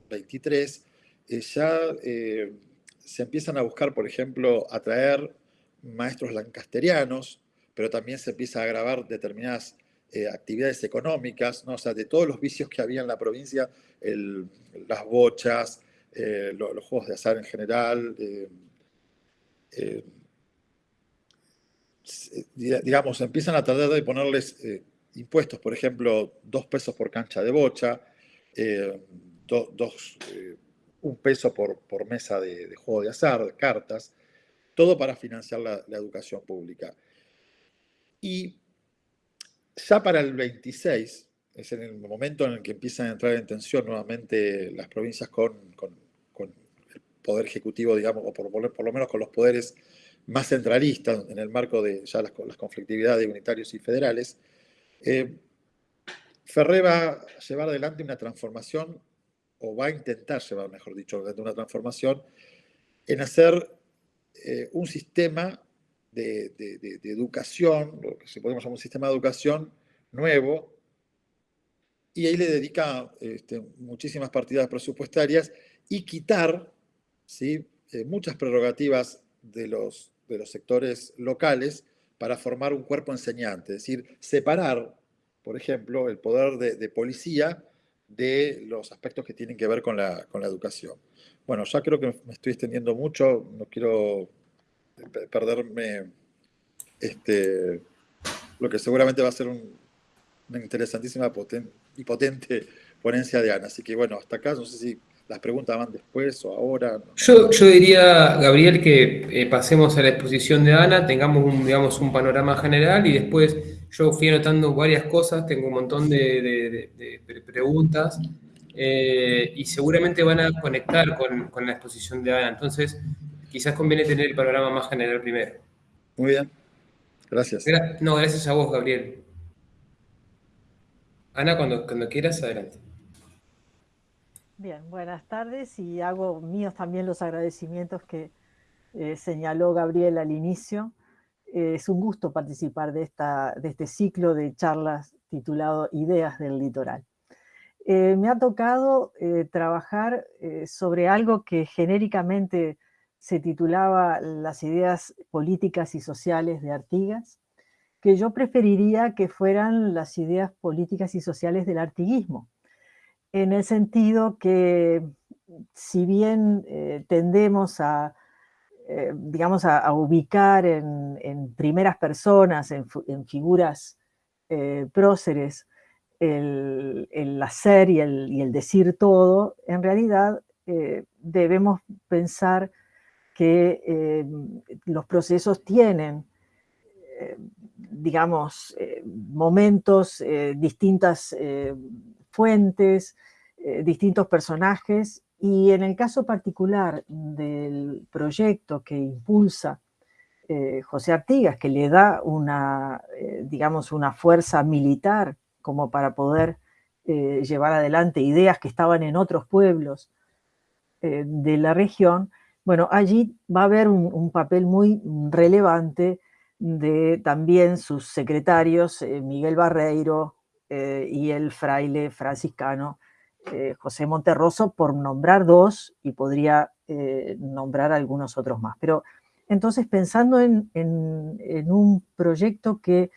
23, ya eh, se empiezan a buscar, por ejemplo, atraer maestros lancasterianos, pero también se empieza a agravar determinadas eh, actividades económicas, ¿no? o sea, de todos los vicios que había en la provincia, las bochas, eh, los juegos de azar en general, eh, digamos, empiezan a tratar de ponerles impuestos, por ejemplo, dos pesos por cancha de bocha, dos, un peso por, mesa de, juego de azar, cartas, todo para financiar la educación pública. Y ya para el 26, es en el momento en el que empiezan a entrar en tensión nuevamente las provincias con, el poder ejecutivo, digamos, o por, por, lo menos con los poderes más centralistas en el marco de ya las, conflictividades unitarios y federales, eh, Ferré va a llevar adelante una transformación, o va a intentar llevar, mejor dicho, adelante una transformación, en hacer eh, un sistema de, educación, lo que se podemos llamar un sistema de educación nuevo, y ahí le dedica este, muchísimas partidas presupuestarias y quitar ¿sí? Eh, muchas prerrogativas de los, de los sectores locales para formar un cuerpo enseñante, es decir, separar, por ejemplo, el poder de, policía de los aspectos que tienen que ver con la, con la educación. Bueno, ya creo que me estoy extendiendo mucho, no quiero perderme este, lo que seguramente va a ser una interesantísima y potente ponencia de Ana. Así que bueno, hasta acá, no sé si las preguntas van después o ahora. Yo, yo diría, Gabriel, que eh, pasemos a la exposición de Ana, tengamos un, digamos, un panorama general y después yo fui anotando varias cosas, tengo un montón de, preguntas eh, y seguramente van a conectar con, con la exposición de Ana. Entonces, quizás conviene tener el panorama más general primero. Muy bien. Gracias. no, gracias a vos, Gabriel. Ana, cuando, cuando quieras, adelante. Bien, buenas tardes y hago míos también los agradecimientos que eh, señaló Gabriel al inicio. Eh, es un gusto participar de, esta, de este ciclo de charlas titulado Ideas del Litoral. Eh, me ha tocado trabajar sobre algo que genéricamente se titulaba Las ideas políticas y sociales de Artigas, que yo preferiría que fueran las ideas políticas y sociales del artiguismo, en el sentido que si bien eh, tendemos a, eh, digamos, a, ubicar en, primeras personas, en, figuras eh, próceres, el, hacer y el, y el, decir todo, en realidad debemos pensar que eh, los procesos tienen, eh, digamos, eh, momentos, distintas fuentes, distintos personajes, y en el caso particular del proyecto que impulsa José Artigas, que le da una, digamos, una fuerza militar como para poder llevar adelante ideas que estaban en otros pueblos de la región, bueno, allí va a haber un, papel muy relevante de también sus secretarios, eh, Miguel Barreiro eh, y el fraile franciscano eh, José Monterroso, por nombrar dos, y podría nombrar algunos otros más. Pero entonces pensando en, en un proyecto que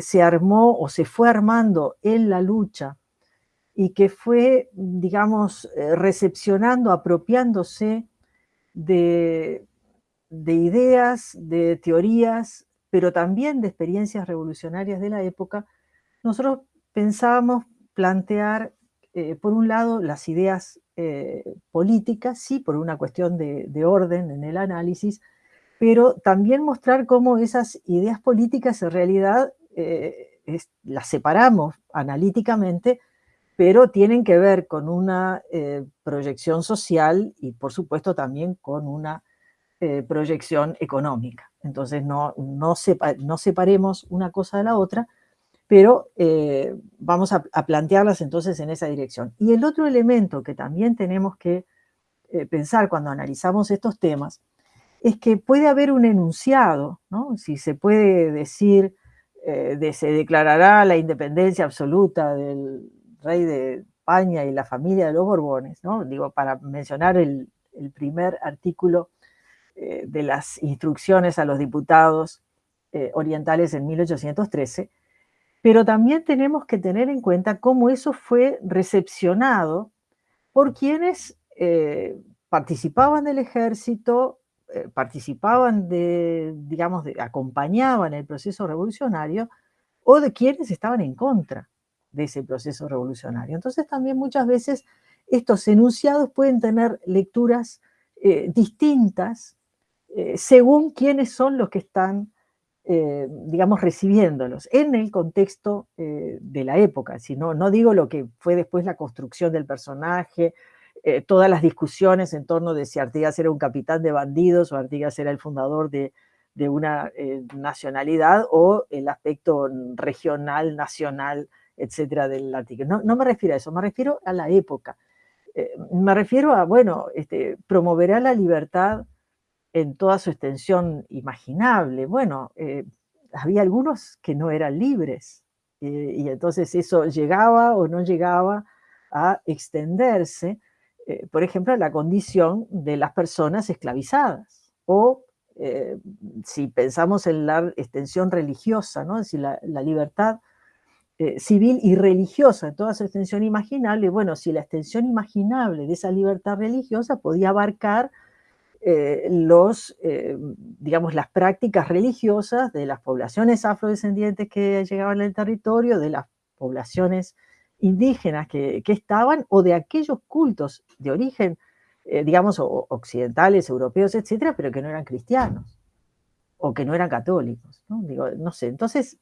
se armó o se fue armando en la lucha y que fue, digamos, recepcionando, apropiándose de, ideas, de teorías, pero también de experiencias revolucionarias de la época, nosotros pensábamos plantear, eh, por un lado, las ideas eh, políticas, sí, por una cuestión de, orden en el análisis, pero también mostrar cómo esas ideas políticas en realidad eh, las separamos analíticamente pero tienen que ver con una eh, proyección social y por supuesto también con una eh, proyección económica. Entonces no, no, separemos una cosa de la otra, pero eh, vamos a, plantearlas entonces en esa dirección. Y el otro elemento que también tenemos que pensar cuando analizamos estos temas es que puede haber un enunciado, ¿no? si se puede decir, de, se declarará la independencia absoluta del, rey de España y la familia de los Borbones, ¿no? digo, para mencionar el, primer artículo eh, de las instrucciones a los diputados eh, orientales en 1813, pero también tenemos que tener en cuenta cómo eso fue recepcionado por quienes participaban del ejército, participaban de, digamos, acompañaban el proceso revolucionario, o de quienes estaban en contra de ese proceso revolucionario. Entonces también muchas veces estos enunciados pueden tener lecturas eh, distintas eh, según quiénes son los que están, eh, digamos, recibiéndolos en el contexto de la época. Si no, no digo lo que fue después la construcción del personaje, todas las discusiones en torno de si Artigas era un capitán de bandidos o Artigas era el fundador de, de una nacionalidad o el aspecto regional, nacional, etcétera, del artículo. No, no, me refiero a eso, me refiero a la época. Eh, me refiero a, bueno, este, promoverá la libertad en toda su extensión imaginable. Bueno, eh, había algunos que no eran libres, eh, y entonces eso llegaba o no llegaba a extenderse, por ejemplo, a la condición de las personas esclavizadas, o si pensamos en la extensión religiosa, ¿no? es decir, la libertad eh, civil y religiosa en toda su extensión imaginable, bueno, si la extensión imaginable de esa libertad religiosa podía abarcar eh, los, eh, digamos, las prácticas religiosas de las poblaciones afrodescendientes que llegaban al territorio, de las poblaciones indígenas que, estaban, o de aquellos cultos de origen, digamos, occidentales, europeos, etcétera, pero que no eran cristianos, o que no eran católicos, ¿no? Digo, no sé, entonces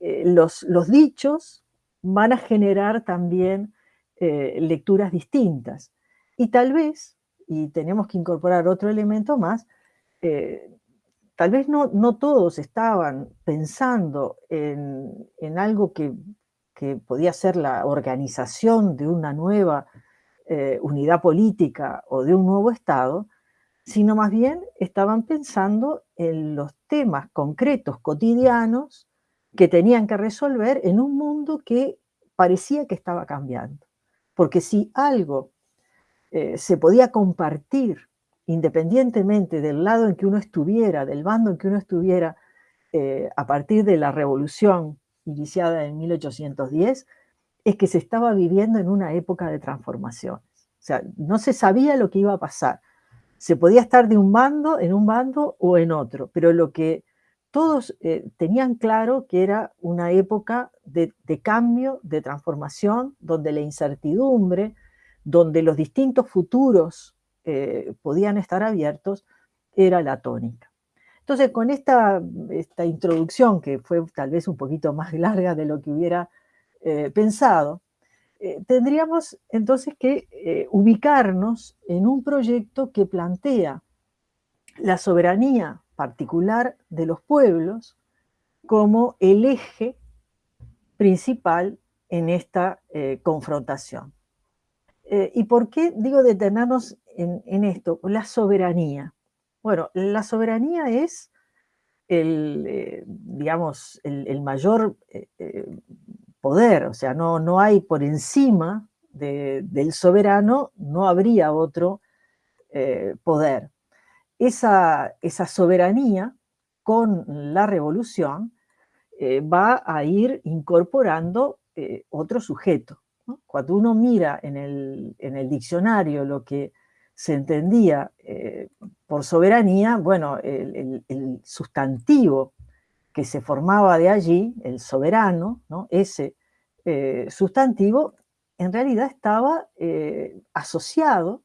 eh, los, dichos van a generar también eh, lecturas distintas. Y tal vez, y tenemos que incorporar otro elemento más, eh, tal vez no, no, todos estaban pensando en, algo que, podía ser la organización de una nueva unidad política o de un nuevo Estado, sino más bien estaban pensando en los temas concretos, cotidianos, que tenían que resolver en un mundo que parecía que estaba cambiando. Porque si algo eh, se podía compartir independientemente del lado en que uno estuviera, del bando en que uno estuviera, eh, a partir de la revolución iniciada en 1810, es que se estaba viviendo en una época de transformaciones. O sea, no se sabía lo que iba a pasar. Se podía estar de un bando, en un bando o en otro, pero lo que todos eh, tenían claro que era una época de, cambio, de transformación, donde la incertidumbre, donde los distintos futuros eh, podían estar abiertos, era la tónica. Entonces, con esta, introducción, que fue tal vez un poquito más larga de lo que hubiera eh, pensado, tendríamos entonces que ubicarnos en un proyecto que plantea la soberanía particular de los pueblos como el eje principal en esta eh, confrontación. Eh, ¿Y por qué digo detenernos en, esto? La soberanía. Bueno, la soberanía es el, eh, digamos, el, mayor poder, o sea, no, no hay por encima del soberano, no habría otro poder esa, soberanía con la revolución eh, va a ir incorporando eh, otro sujeto. Cuando uno mira en el, diccionario lo que se entendía eh, por soberanía, bueno, el, sustantivo que se formaba de allí, el soberano, ese sustantivo, en realidad estaba asociado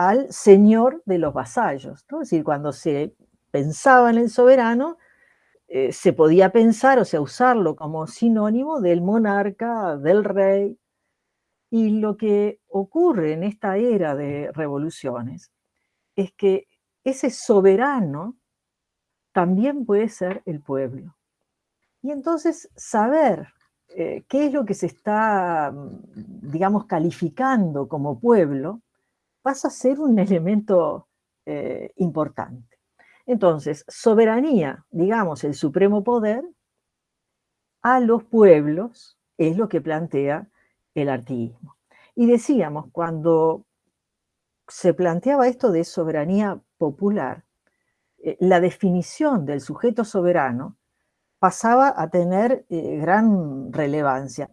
al señor de los vasallos. Es decir, cuando se pensaba en el soberano, eh, se podía pensar, o sea, usarlo como sinónimo del monarca, del rey. Y lo que ocurre en esta era de revoluciones es que ese soberano también puede ser el pueblo. Y entonces saber eh, qué es lo que se está, digamos, calificando como pueblo, pasa a ser un elemento eh, importante. Entonces, soberanía, digamos, el supremo poder, a los pueblos es lo que plantea el artiguismo. Y decíamos, cuando se planteaba esto de soberanía popular, eh, la definición del sujeto soberano pasaba a tener eh, gran relevancia.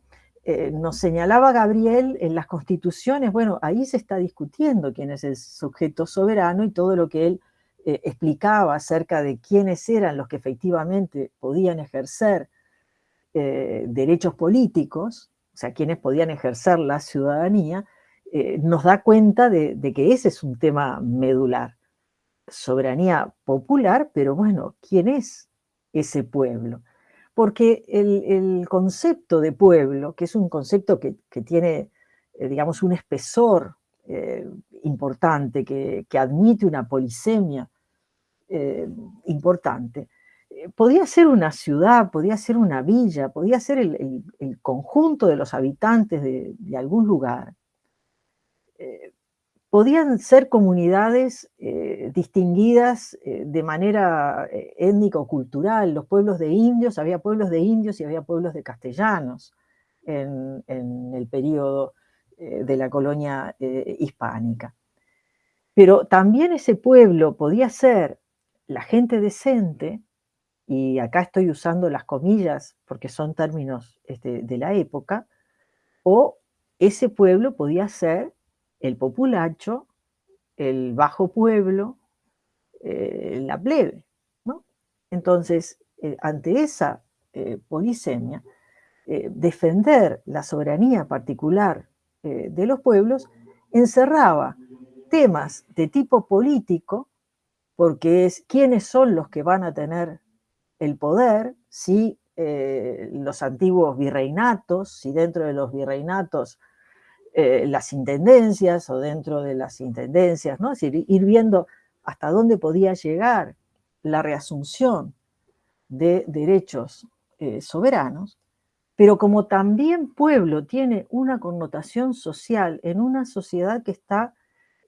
Eh, nos señalaba Gabriel en las constituciones, bueno, ahí se está discutiendo quién es el sujeto soberano y todo lo que él explicaba acerca de quiénes eran los que efectivamente podían ejercer derechos políticos, o sea, quienes podían ejercer la ciudadanía, nos da cuenta de, que ese es un tema medular soberanía popular, pero bueno, ¿quién es ese pueblo? Porque el, concepto de pueblo, que es un concepto que, tiene, eh, digamos, un espesor eh, importante, que, admite una polisemia eh, importante, podía ser una ciudad, podía ser una villa, podía ser el, conjunto de los habitantes de, algún lugar podían ser comunidades eh, distinguidas eh, de manera eh, étnico-cultural. Los pueblos de indios, había pueblos de indios y había pueblos de castellanos en, el periodo de la colonia hispánica. Pero también ese pueblo podía ser la gente decente, y acá estoy usando las comillas porque son términos este, de la época, o ese pueblo podía ser el populacho, el bajo pueblo, eh, la plebe. ¿no? Entonces, eh, ante esa eh, polisemia, defender la soberanía particular de los pueblos encerraba temas de tipo político, porque es quiénes son los que van a tener el poder, si los antiguos virreinatos, si dentro de los virreinatos eh, las intendencias o dentro de las intendencias, ¿no? Es decir, ir viendo hasta dónde podía llegar la reasunción de derechos eh, soberanos, pero como también pueblo tiene una connotación social en una sociedad que está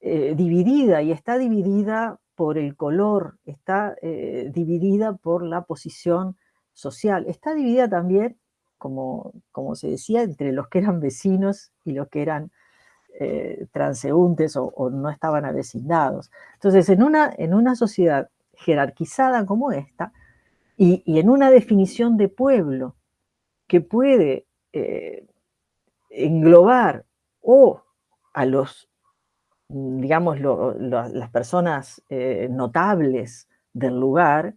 eh, dividida y está dividida por el color, está dividida por la posición social, está dividida también como, se decía, entre los que eran vecinos y los que eran eh, transeúntes o, no estaban avecindados. Entonces, en una, en una sociedad jerarquizada como esta, y, en una definición de pueblo que puede eh, englobar o a los, digamos, las personas eh, notables del lugar,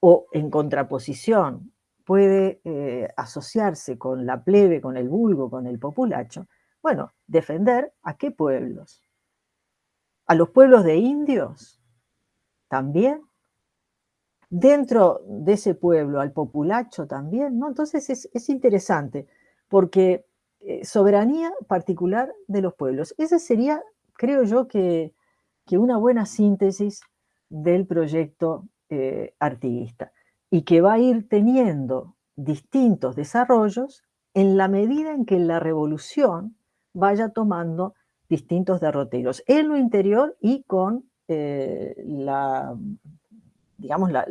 o en contraposición puede eh, asociarse con la plebe, con el vulgo, con el populacho, bueno, defender a qué pueblos. A los pueblos de indios también. Dentro de ese pueblo, al populacho también, ¿no? Entonces es, interesante, porque eh, soberanía particular de los pueblos. Esa sería, creo yo, que, una buena síntesis del proyecto eh, artiguista y que va a ir teniendo distintos desarrollos en la medida en que la revolución vaya tomando distintos derroteros en lo interior y con eh, la, digamos, la,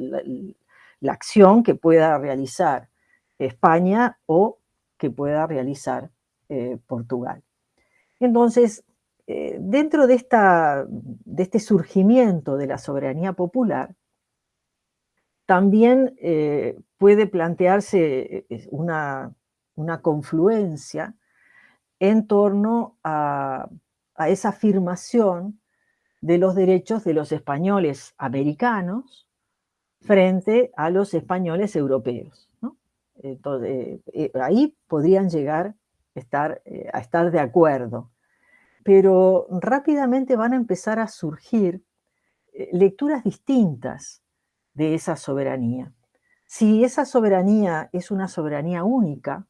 acción que pueda realizar España o que pueda realizar eh, Portugal. Entonces, eh, dentro de, esta, de este surgimiento de la soberanía popular, también eh, puede plantearse eh, una, confluencia en torno a, esa afirmación de los derechos de los españoles americanos frente a los españoles europeos. Entonces, eh, ahí podrían llegar estar, a estar de acuerdo, pero rápidamente van a empezar a surgir lecturas distintas de esa soberanía. Si esa soberanía es una soberanía única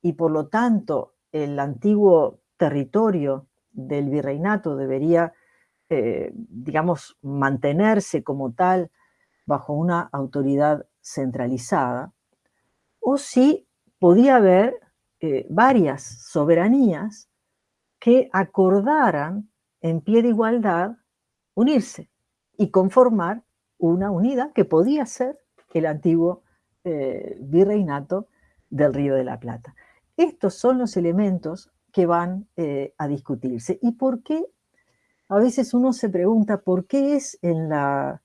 y por lo tanto el antiguo territorio del virreinato debería, eh, digamos, mantenerse como tal bajo una autoridad centralizada, o si podía haber eh, varias soberanías que acordaran en pie de igualdad unirse y conformar una unidad que podía ser el antiguo eh, virreinato del Río de la Plata. Estos son los elementos que van eh, a discutirse. ¿Y por qué a veces uno se pregunta por qué es en la,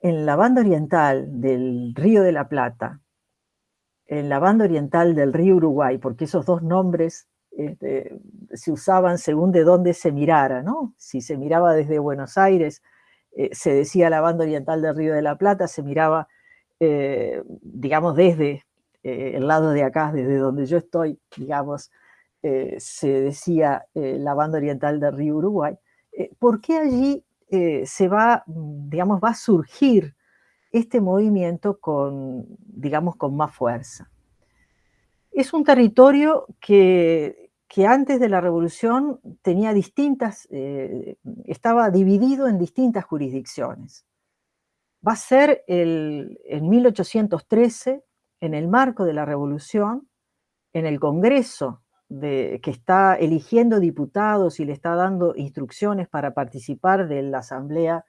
en la banda oriental del Río de la Plata, en la banda oriental del río Uruguay, porque esos dos nombres este, se usaban según de dónde se mirara, ¿no? Si se miraba desde Buenos Aires, eh, se decía la banda oriental del Río de la Plata, se miraba, eh, digamos, desde eh, el lado de acá, desde donde yo estoy, digamos, se decía la banda oriental del Río Uruguay. ¿Por qué allí se va, digamos, va a surgir este movimiento con, digamos, con más fuerza? Es un territorio que que antes de la revolución tenía distintas, eh, estaba dividido en distintas jurisdicciones. Va a ser el, en 1813, en el marco de la revolución, en el Congreso que está eligiendo diputados y le está dando instrucciones para participar de la asamblea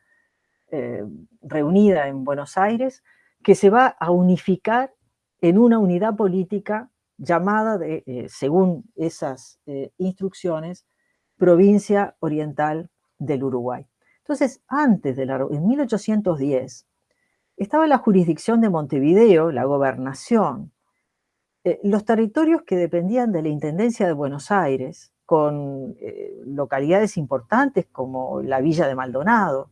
eh, reunida en Buenos Aires, que se va a unificar en una unidad política llamada, de, eh, según esas eh, instrucciones, Provincia Oriental del Uruguay. Entonces, antes de la, en 1810, estaba la jurisdicción de Montevideo, la gobernación, eh, los territorios que dependían de la Intendencia de Buenos Aires, con localidades importantes como la Villa de Maldonado,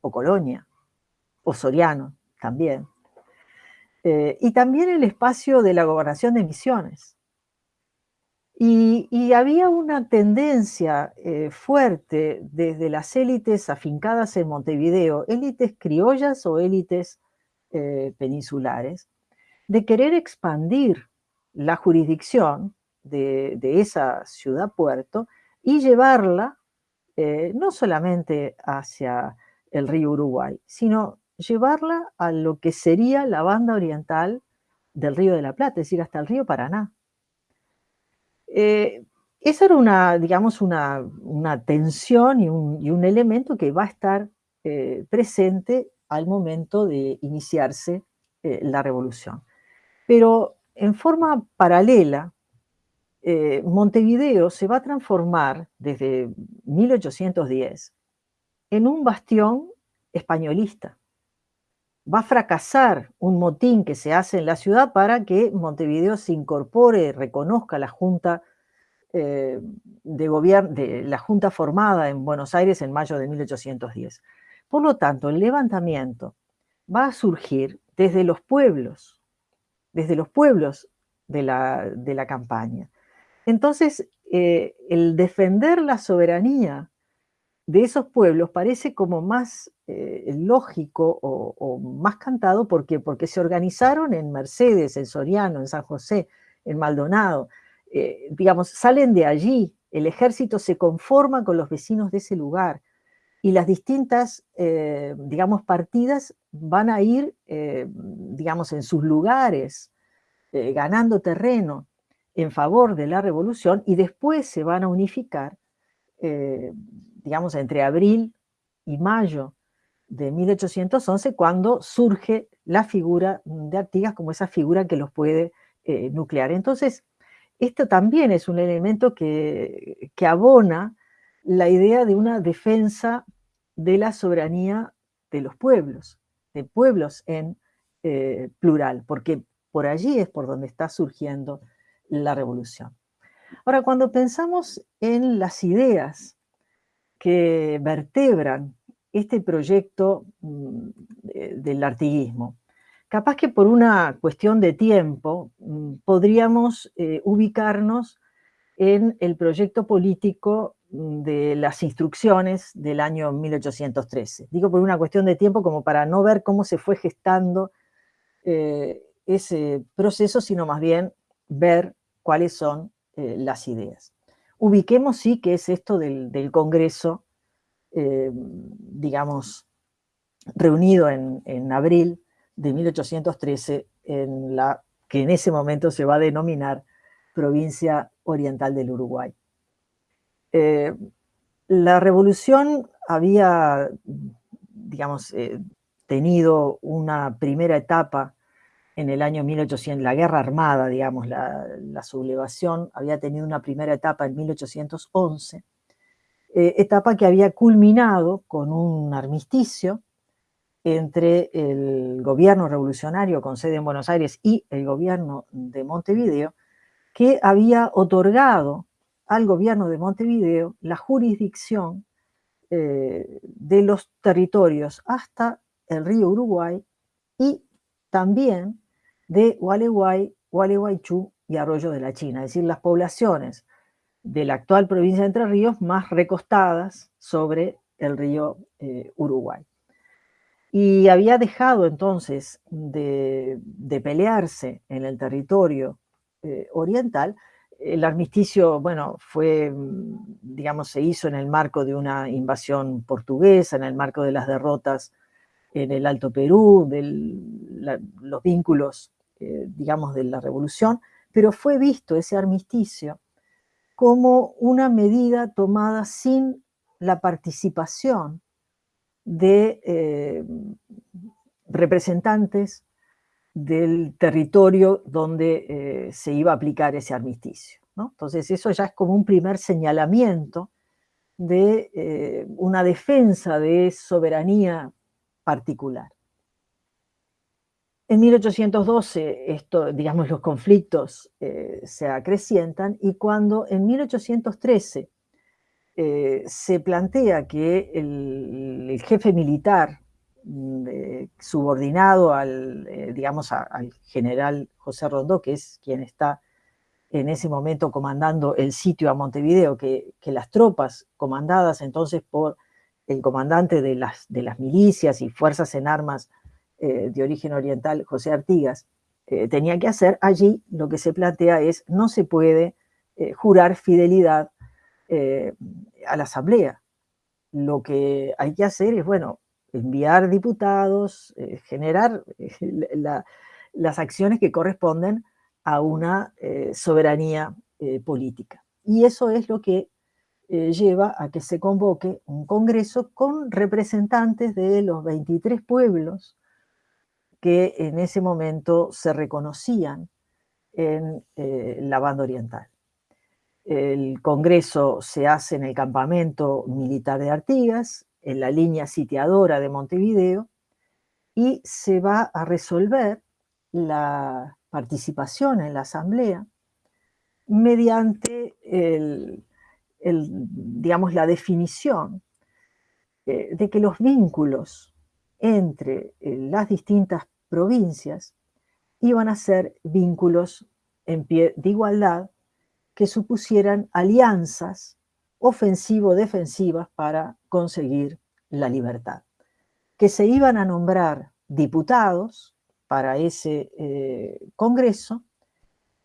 o Colonia, o Soriano también. Eh, y también el espacio de la gobernación de Misiones. Y, había una tendencia eh, fuerte desde las élites afincadas en Montevideo, élites criollas o élites eh, peninsulares, de querer expandir la jurisdicción de, esa ciudad-puerto y llevarla no solamente hacia el río Uruguay, sino llevarla a lo que sería la banda oriental del Río de la Plata, es decir, hasta el río Paraná. Eh, esa era una, digamos, una, tensión y un, elemento que va a estar eh, presente al momento de iniciarse eh, la revolución. Pero en forma paralela, Montevideo se va a transformar desde 1810 en un bastión españolista va a fracasar un motín que se hace en la ciudad para que Montevideo se incorpore, reconozca la Junta eh, de Gobierno, de la Junta formada en Buenos Aires en mayo de 1810. Por lo tanto, el levantamiento va a surgir desde los pueblos, desde los pueblos de la, campaña. Entonces, eh, el defender la soberanía de esos pueblos parece como más eh, lógico o, más cantado porque, porque se organizaron en Mercedes, en Soriano, en San José, en Maldonado. Eh, digamos, salen de allí, el ejército se conforma con los vecinos de ese lugar y las distintas, eh, digamos, partidas van a ir, digamos, en sus lugares, ganando terreno en favor de la revolución y después se van a unificar digamos, entre abril y mayo de 1811, cuando surge la figura de Artigas como esa figura que los puede eh, nuclear. Entonces, esto también es un elemento que, abona la idea de una defensa de la soberanía de los pueblos, de pueblos en eh, plural, porque por allí es por donde está surgiendo la revolución. Ahora, cuando pensamos en las ideas que vertebran este proyecto mm, del artiguismo. Capaz que por una cuestión de tiempo mm, podríamos eh, ubicarnos en el proyecto político mm, de las instrucciones del año 1813. Digo por una cuestión de tiempo como para no ver cómo se fue gestando eh, ese proceso, sino más bien ver cuáles son eh, las ideas ubiquemos sí que es esto del, Congreso, eh, digamos, reunido en, abril de 1813, en la, que en ese momento se va a denominar Provincia Oriental del Uruguay. Eh, la revolución había, digamos, eh, tenido una primera etapa en el año 1800, la guerra armada, digamos, la, sublevación, había tenido una primera etapa en 1811, etapa que había culminado con un armisticio entre el gobierno revolucionario con sede en Buenos Aires y el gobierno de Montevideo, que había otorgado al gobierno de Montevideo la jurisdicción eh, de los territorios hasta el río Uruguay y también de Gualeguay, Gualeguaychú y Arroyo de la China, es decir, las poblaciones de la actual provincia de Entre Ríos más recostadas sobre el río eh, Uruguay. Y había dejado entonces de, pelearse en el territorio eh, oriental. El armisticio, bueno, fue, digamos, se hizo en el marco de una invasión portuguesa, en el marco de las derrotas en el Alto Perú, de los vínculos, eh, digamos, de la revolución, pero fue visto ese armisticio como una medida tomada sin la participación de eh, representantes del territorio donde eh, se iba a aplicar ese armisticio. Entonces eso ya es como un primer señalamiento de una defensa de soberanía particular. En 1812, esto, digamos, los conflictos se acrecientan y cuando en 1813 eh, se plantea que el, jefe militar mm, subordinado al, eh, digamos, al general José Rondó, que es quien está en ese momento comandando el sitio a Montevideo, que, las tropas comandadas entonces por el comandante de las, de las milicias y fuerzas en armas eh, de origen oriental, José Artigas, tenía que hacer, allí lo que se plantea es no se puede jurar fidelidad eh, a la Asamblea. Lo que hay que hacer es, bueno, enviar diputados, eh, generar eh, las acciones que corresponden a una soberanía política. Y eso es lo que lleva a que se convoque un congreso con representantes de los 23 pueblos que en ese momento se reconocían en la banda oriental. El congreso se hace en el campamento militar de Artigas, en la línea sitiadora de Montevideo, y se va a resolver la participación en la asamblea mediante digamos, la definición eh, de que los vínculos entre eh, las distintas provincias iban a ser vínculos en pie de igualdad que supusieran alianzas ofensivo-defensivas para conseguir la libertad. Que se iban a nombrar diputados para ese eh, Congreso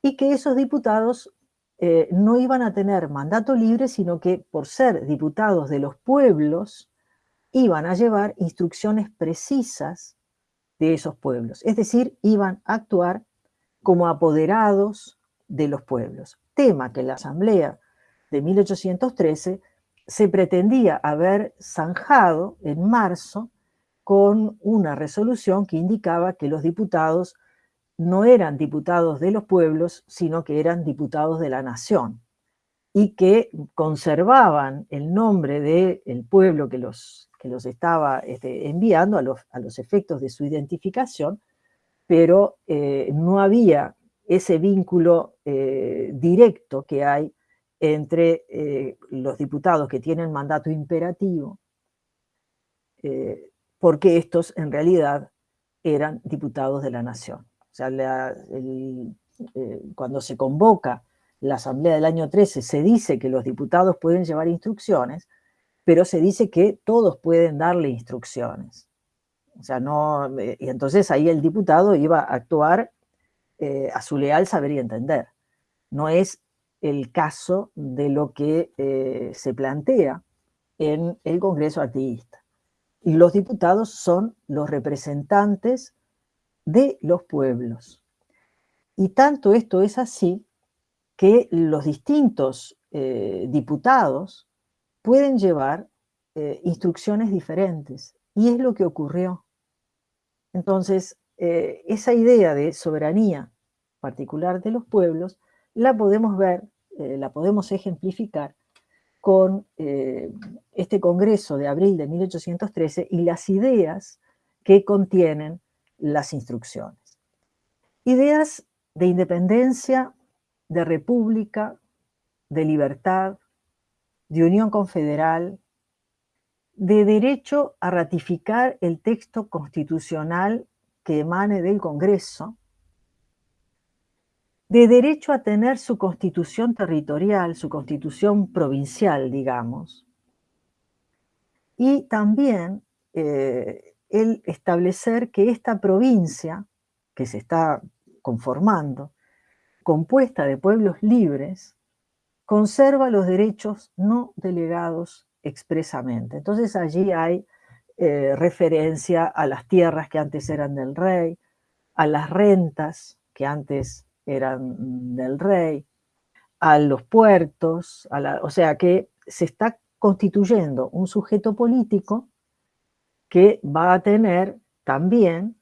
y que esos diputados eh, no iban a tener mandato libre, sino que por ser diputados de los pueblos, iban a llevar instrucciones precisas de esos pueblos. Es decir, iban a actuar como apoderados de los pueblos tema que la Asamblea de 1813 se pretendía haber zanjado en marzo con una resolución que indicaba que los diputados no eran diputados de los pueblos, sino que eran diputados de la nación, y que conservaban el nombre del pueblo que los, que los estaba este, enviando a los, a los, efectos de su identificación, pero eh, no había ese vínculo eh, directo que hay entre eh, los diputados que tienen mandato imperativo, porque estos en realidad eran diputados de la nación. O sea, cuando se convoca la asamblea del año 13 se dice que los diputados pueden llevar instrucciones, pero se dice que todos pueden darle instrucciones. O sea, no, y entonces ahí el diputado iba a actuar eh, a su leal saber y entender. No es el caso de lo que eh, se plantea en el Congreso Artiguista. Y los diputados son los representantes de los pueblos. Y tanto esto es así que los distintos eh, diputados pueden llevar instrucciones diferentes. Y es lo que ocurrió. Entonces, eh, esa idea de soberanía particular de los pueblos la podemos ver, eh, la podemos ejemplificar con eh, este Congreso de abril de 1813 y las ideas que contienen las instrucciones. Ideas de independencia, de república, de libertad, de unión confederal, de derecho a ratificar el texto constitucional que emane del Congreso, de derecho a tener su constitución territorial, su constitución provincial, digamos, y también eh, el establecer que esta provincia, que se está conformando, compuesta de pueblos libres, conserva los derechos no delegados expresamente. Entonces allí hay eh, referencia a las tierras que antes eran del rey, a las rentas que antes eran del rey, a los puertos, o sea que se está constituyendo un sujeto político que va a tener también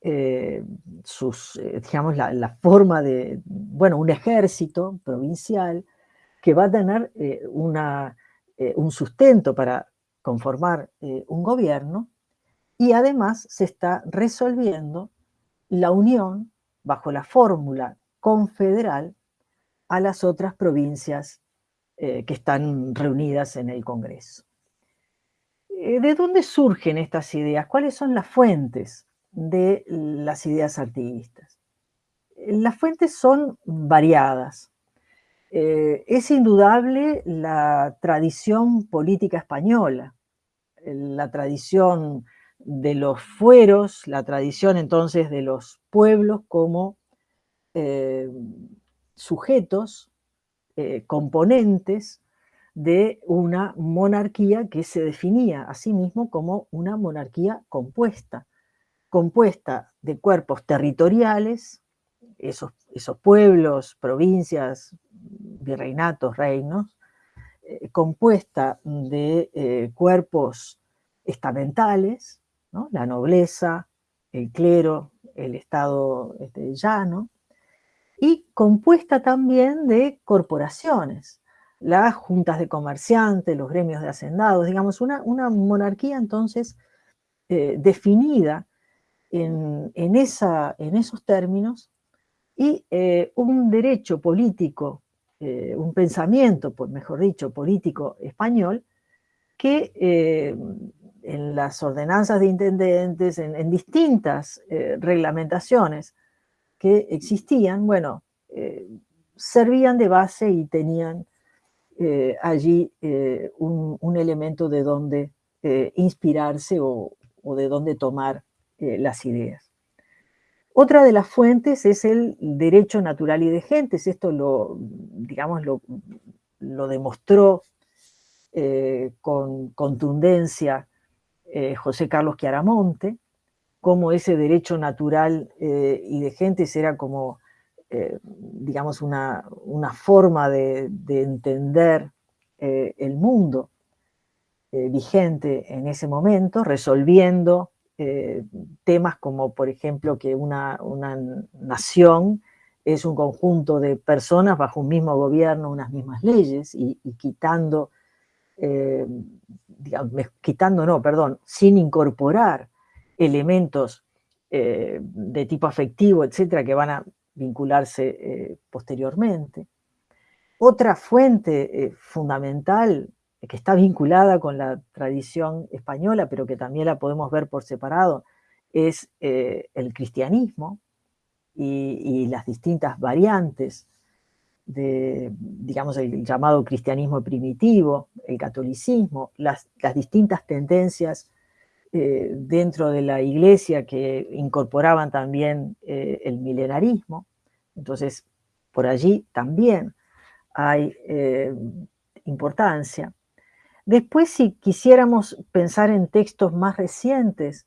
eh, sus, eh, digamos, la, forma de, bueno, un ejército provincial que va a tener una, un sustento para conformar eh, un gobierno y además se está resolviendo la unión bajo la fórmula confederal a las otras provincias eh, que están reunidas en el Congreso. Eh, ¿De dónde surgen estas ideas? ¿Cuáles son las fuentes de las ideas activistas? Las fuentes son variadas. es indudable la tradición política española, la tradición de los fueros, la tradición entonces de los pueblos como eh, sujetos, eh, componentes de una monarquía que se definía a sí mismo como una monarquía compuesta, compuesta de cuerpos territoriales, esos, esos pueblos, provincias, virreinatos, reinos, eh, compuesta de eh, cuerpos estamentales, la nobleza, el clero, el estado este, llano, y compuesta también de corporaciones, las juntas de comerciantes, los gremios de hacendados, digamos, una, una monarquía entonces eh, definida en, esa, en, esos términos y un derecho político eh, un pensamiento, pues mejor dicho, político español, que eh, en las ordenanzas de intendentes, en, distintas eh, reglamentaciones que existían, bueno, servían de base y tenían allí un, elemento de donde inspirarse o, de donde tomar las ideas. Otra de las fuentes es el derecho natural y de gentes. Esto lo, digamos, lo, demostró eh, con contundencia eh, José Carlos Chiaramonte, cómo ese derecho natural eh, y de gentes era como, digamos, una, forma de, de entender el mundo vigente en ese momento, resolviendo eh, temas como, por ejemplo, que una, nación es un conjunto de personas bajo un mismo gobierno, unas mismas leyes, y, quitando, eh, quitando, no, perdón, sin incorporar elementos eh, de tipo afectivo, etcétera, que van a vincularse posteriormente. Otra fuente fundamental que está vinculada con la tradición española, pero que también la podemos ver por separado, es eh, el cristianismo y, las distintas variantes de, digamos, el llamado cristianismo primitivo, el catolicismo, las, distintas tendencias eh, dentro de la iglesia que incorporaban también eh, el milenarismo. Entonces, por allí también hay importancia. Después, si quisiéramos pensar en textos más recientes,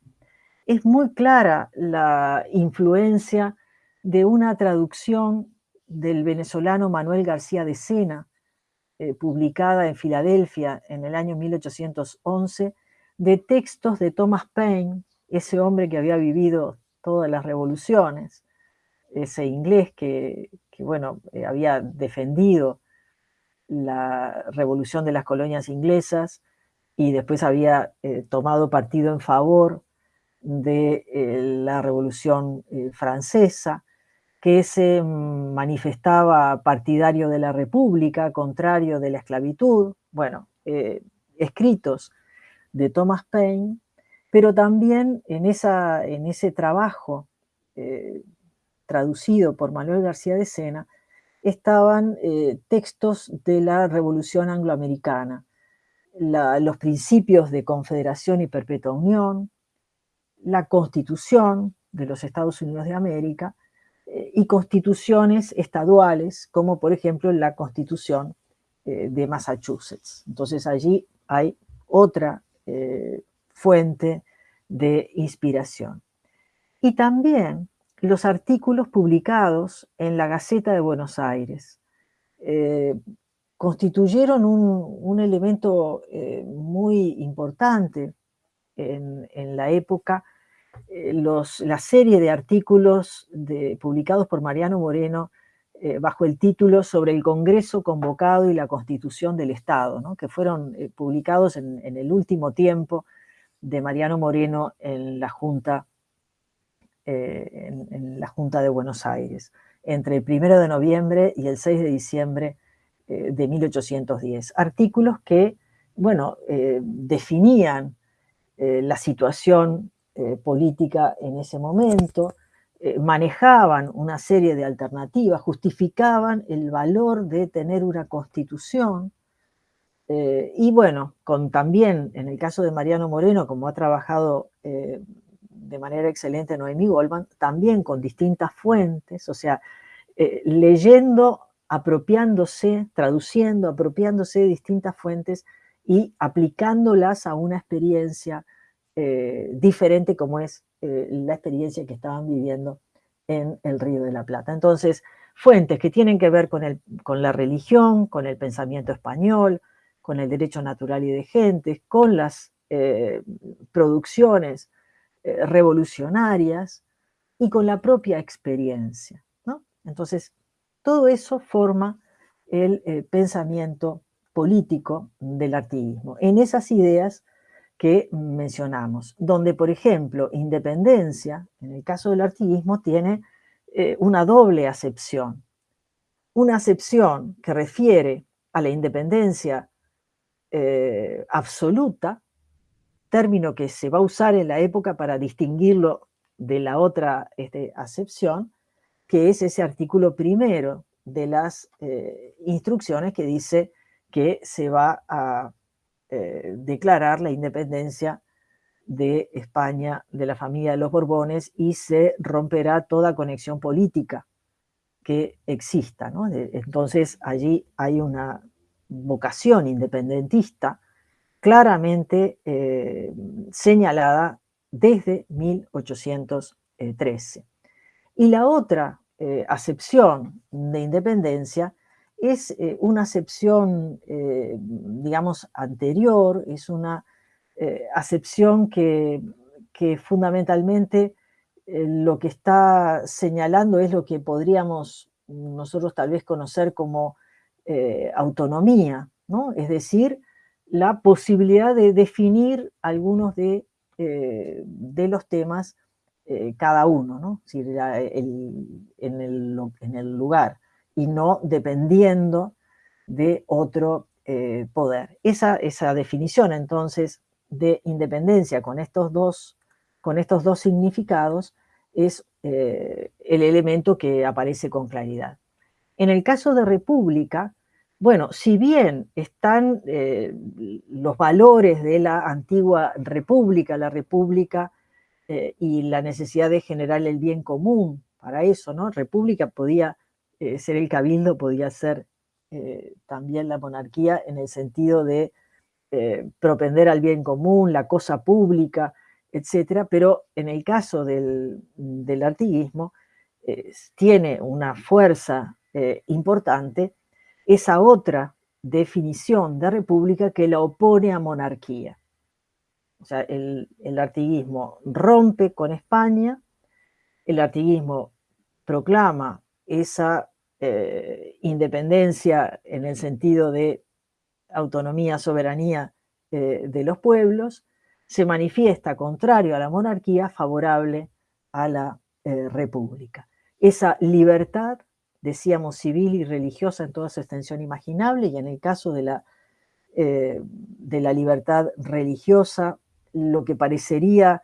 es muy clara la influencia de una traducción del venezolano Manuel García de Sena, eh, publicada en Filadelfia en el año 1811, de textos de Thomas Paine, ese hombre que había vivido todas las revoluciones, ese inglés que, bueno, eh, había defendido la revolución de las colonias inglesas y después había eh, tomado partido en favor de la revolución francesa, que se manifestaba partidario de la república, contrario de la esclavitud, bueno, escritos de Thomas Paine, pero también en, esa, en ese trabajo traducido por Manuel García de Sena, estaban eh, textos de la Revolución Angloamericana, los principios de confederación y perpetua unión, la constitución de los Estados Unidos de América eh, y constituciones estaduales, como por ejemplo la constitución eh, de Massachusetts. Entonces allí hay otra fuente de inspiración. Y también los artículos publicados en la Gaceta de Buenos Aires. Eh, constituyeron un, elemento eh, muy importante en, la época, eh, la serie de artículos publicados por Mariano Moreno bajo el título sobre el Congreso convocado y la Constitución del Estado, que fueron publicados en, en, el último tiempo de Mariano Moreno en la Junta eh, en, la Junta de Buenos Aires, entre el 1 de noviembre y el 6 de diciembre eh, de 1810. Artículos que, bueno, eh, definían la situación política en ese momento, manejaban una serie de alternativas, justificaban el valor de tener una constitución, y bueno, con también, en el caso de Mariano Moreno, como ha trabajado de manera excelente Noemí Goldman, también con distintas fuentes, o sea, eh, leyendo, apropiándose, traduciendo, apropiándose de distintas fuentes y aplicándolas a una experiencia eh, diferente como es eh, la experiencia que estaban viviendo en el Río de la Plata. Entonces, fuentes que tienen que ver con, el, con la religión, con el pensamiento español, con el derecho natural y de gentes, con las producciones eh, revolucionarias y con la propia experiencia. Entonces, todo eso forma el eh, pensamiento político del artiguismo, en esas ideas que mencionamos, donde, por ejemplo, independencia, en el caso del artiguismo, tiene eh, una doble acepción. Una acepción que refiere a la independencia absoluta, término que se va a usar en la época para distinguirlo de la otra este, acepción, que es ese artículo primero de las eh, instrucciones que dice que se va a eh, declarar la independencia de España, de la familia de los Borbones, y se romperá toda conexión política que exista. Entonces allí hay una vocación independentista claramente eh, señalada desde 1813. Y la otra eh, acepción de independencia es eh, una acepción, digamos, anterior, es una acepción que, que fundamentalmente lo que está señalando es lo que podríamos nosotros tal vez conocer como autonomía, ¿no? Es decir, la posibilidad de definir algunos de, eh, de los temas eh, cada uno, ¿no? en, el, lugar, y no dependiendo de otro eh, poder. Esa, esa, definición entonces de independencia con estos dos, con estos dos significados es el elemento que aparece con claridad. En el caso de república, bueno, si bien están eh, los valores de la antigua república, la república eh, y la necesidad de generar el bien común para eso, ¿no? República podía eh, ser el cabildo, podía ser también la monarquía en el sentido de propender al bien común, la cosa pública, etcétera, pero en el caso del, del artiguismo tiene una fuerza importante esa otra definición de república que la opone a monarquía. O sea, el, artiguismo rompe con España, el artiguismo proclama esa eh, independencia en el sentido de autonomía, soberanía eh, de los pueblos, se manifiesta contrario a la monarquía, favorable a la eh, república. Esa libertad, decíamos, civil y religiosa en toda su extensión imaginable, y en el caso de la, de la libertad religiosa, lo que parecería,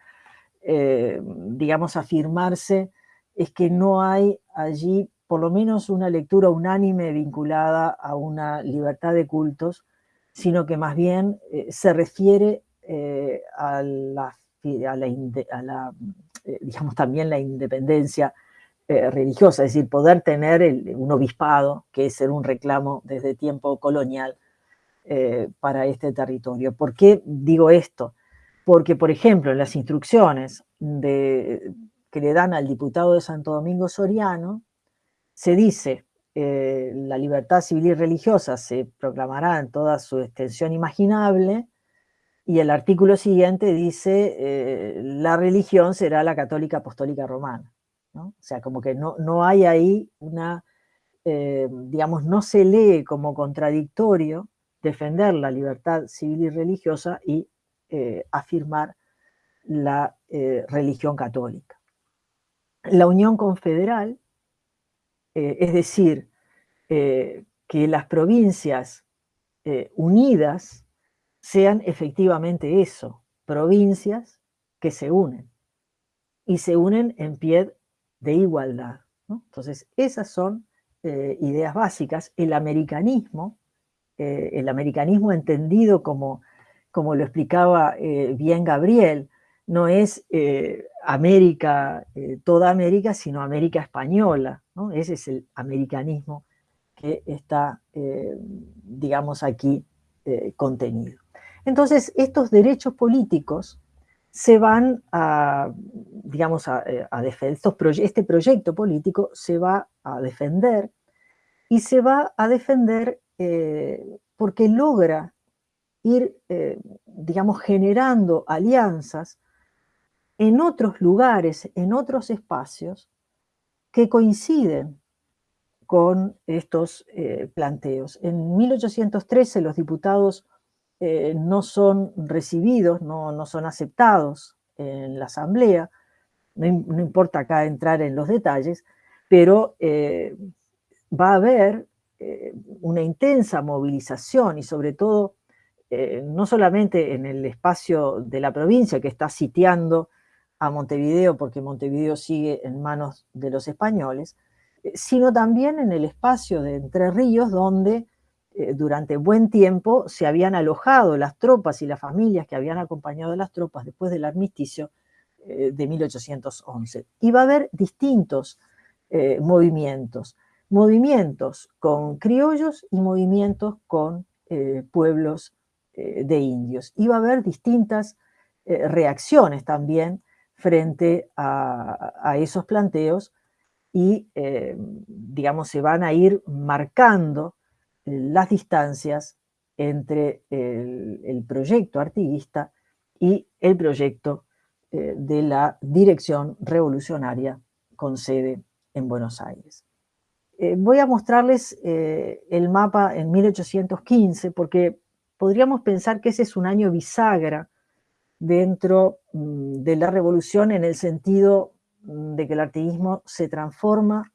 digamos, afirmarse es que no hay allí por lo menos una lectura unánime vinculada a una libertad de cultos, sino que más bien eh, se refiere eh, a, la, eh, digamos también la independencia religiosa, es decir, poder tener un obispado, que es un reclamo desde tiempo colonial para este territorio. ¿Por qué digo esto? Porque, por ejemplo, en las instrucciones de, que le dan al diputado de Santo Domingo Soriano, se dice, eh, la libertad civil y religiosa se proclamará en toda su extensión imaginable, y el artículo siguiente dice, eh, la religión será la católica apostólica romana. O sea, como que no, no hay ahí una, eh, digamos, no se lee como contradictorio defender la libertad civil y religiosa y afirmar la religión católica. La Unión Confederal eh, es decir, eh, que las provincias eh, unidas sean efectivamente eso, provincias que se unen, y se unen en pie de igualdad. Entonces, esas son ideas básicas. El americanismo, el americanismo entendido como, como lo explicaba bien Gabriel, no es América, toda América, sino América española, ese es el americanismo que está, eh, digamos, aquí eh, contenido. Entonces, estos derechos políticos se van a, digamos, a, eh, defender, este proyecto político se va a defender y se va a defender porque logra ir, digamos, generando alianzas en otros lugares, en otros espacios, que coinciden con estos eh, planteos. En 1813 los diputados eh, no son recibidos, no, son aceptados en la asamblea, no, importa acá entrar en los detalles, pero eh, va a haber una intensa movilización y sobre todo no solamente en el espacio de la provincia que está sitiando a Montevideo, porque Montevideo sigue en manos de los españoles, eh, sino también en el espacio de Entre Ríos, donde eh, durante buen tiempo se habían alojado las tropas y las familias que habían acompañado a las tropas después del armisticio eh, de 1811. Y va a haber distintos movimientos, movimientos con criollos y movimientos con pueblos de indios. Y va a haber distintas reacciones también frente a, esos planteos y, eh, digamos, se van a ir marcando las distancias entre el, proyecto artiguista y el proyecto eh, de la Dirección Revolucionaria con sede en Buenos Aires. Eh, voy a mostrarles el mapa en 1815 porque podríamos pensar que ese es un año bisagra dentro mm, de la revolución en el sentido mm, de que el artiguismo se transforma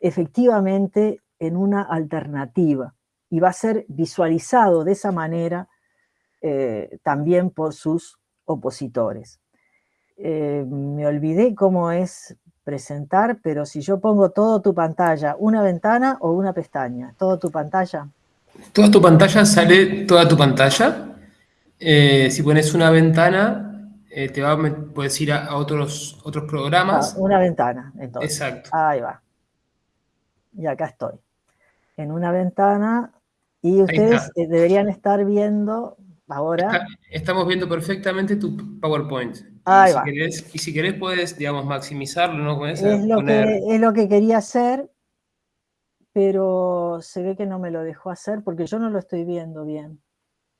efectivamente en una alternativa y va a ser visualizado de esa manera eh, también por sus opositores. Eh, me olvidé cómo es presentar, pero si yo pongo todo tu pantalla, una ventana o una pestaña, todo tu pantalla. ¿Toda tu pantalla sale toda tu pantalla? Eh, si pones una ventana, eh, te va, puedes ir a, otros, otros programas. Ah, una ventana, entonces. Exacto. Ahí va. Y acá estoy. En una ventana. Y ustedes eh, deberían estar viendo ahora. estamos viendo perfectamente tu PowerPoint. Ahí y va. Si querés, y si querés puedes, digamos, maximizarlo, ¿no? es, lo que, es lo que quería hacer, pero se ve que no me lo dejó hacer porque yo no lo estoy viendo bien.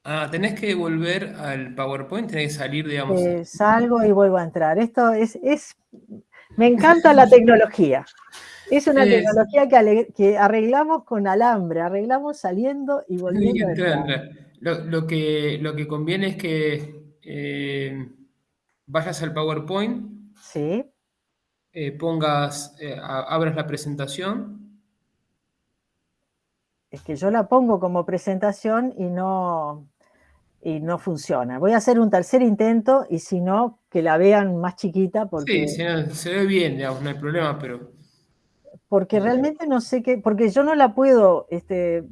Ah, tenés que volver al PowerPoint, tenés que salir, digamos. salgo y vuelvo a entrar. Esto es, es, me encanta la tecnología. Es una tecnología que, arreglamos con alambre, arreglamos saliendo y volviendo. Lo, que, lo que conviene es que eh, vayas al PowerPoint. Sí. Eh, pongas, eh, abras la presentación. Es que yo la pongo como presentación y no, y no funciona. Voy a hacer un tercer intento y si no, que la vean más chiquita porque... Sí, se, ve bien, digamos, no hay problema, pero... Porque realmente no sé qué, porque yo no la puedo este,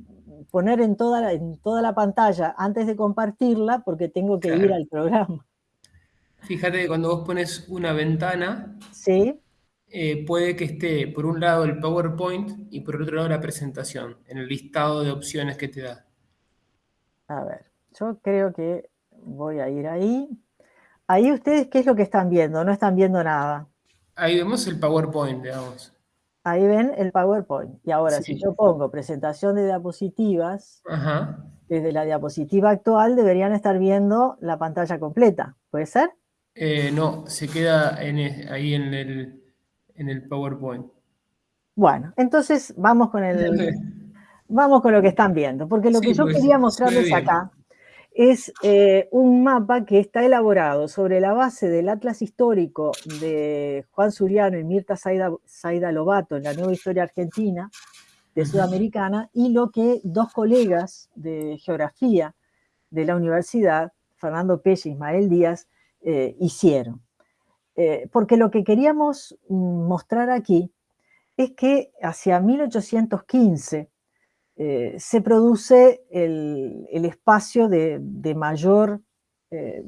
poner en toda, la, en toda la pantalla antes de compartirla porque tengo que ir al programa. Fíjate que cuando vos pones una ventana, ¿Sí? Eh, puede que esté por un lado el PowerPoint y por otro lado la presentación, en el listado de opciones que te da. A ver, yo creo que voy a ir ahí. Ahí ustedes, ¿qué es lo que están viendo? No están viendo nada. Ahí vemos el PowerPoint, digamos. Ahí ven el PowerPoint. Y ahora, si yo pongo presentación de diapositivas, desde la diapositiva actual deberían estar viendo la pantalla completa. ¿Puede ser? Eh, no, se queda e, ahí en el, en el PowerPoint. Bueno, entonces vamos con el, vamos con lo que están viendo, porque lo que yo pues, quería mostrarles acá es eh, un mapa que está elaborado sobre la base del Atlas Histórico de Juan Suriano y Mirta Saida, Lobato en la Nueva Historia Argentina de Sudamericana y lo que dos colegas de geografía de la universidad, Fernando Pelle y Ismael Díaz, eh, hicieron. Eh, porque lo que queríamos mm, mostrar aquí es que hacia 1815 eh, se produce el, espacio de, mayor, eh,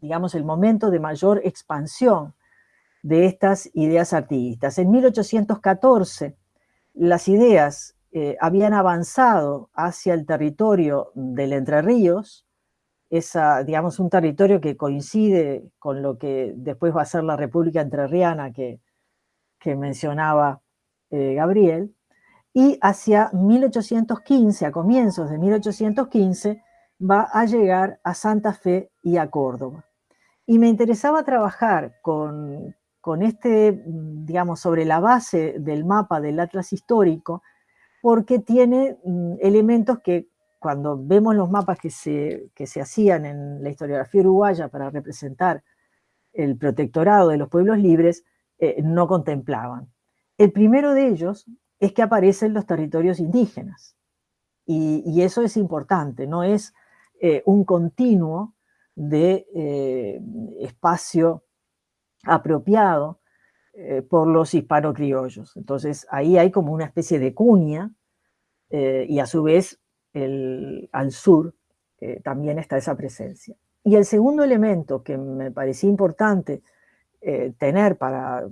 digamos, el momento de mayor expansión de estas ideas artiguistas. En 1814 las ideas eh, habían avanzado hacia el territorio del Entre Ríos, digamos, un territorio que coincide con lo que después va a ser la República Entrerriana que, que mencionaba Gabriel, y hacia 1815, a comienzos de 1815, va a llegar a Santa Fe y a Córdoba. Y me interesaba trabajar con, con este, digamos, sobre la base del mapa del Atlas histórico, porque tiene mm, elementos que cuando vemos los mapas que se, que se hacían en la historiografía uruguaya para representar el protectorado de los pueblos libres, eh, no contemplaban. El primero de ellos es que aparecen los territorios indígenas. Y, eso es importante, no es eh, un continuo de eh, espacio apropiado eh, por los hispano-criollos. Entonces ahí hay como una especie de cuña y a su vez al sur también está esa presencia. Y el segundo elemento que me parecía importante tener para,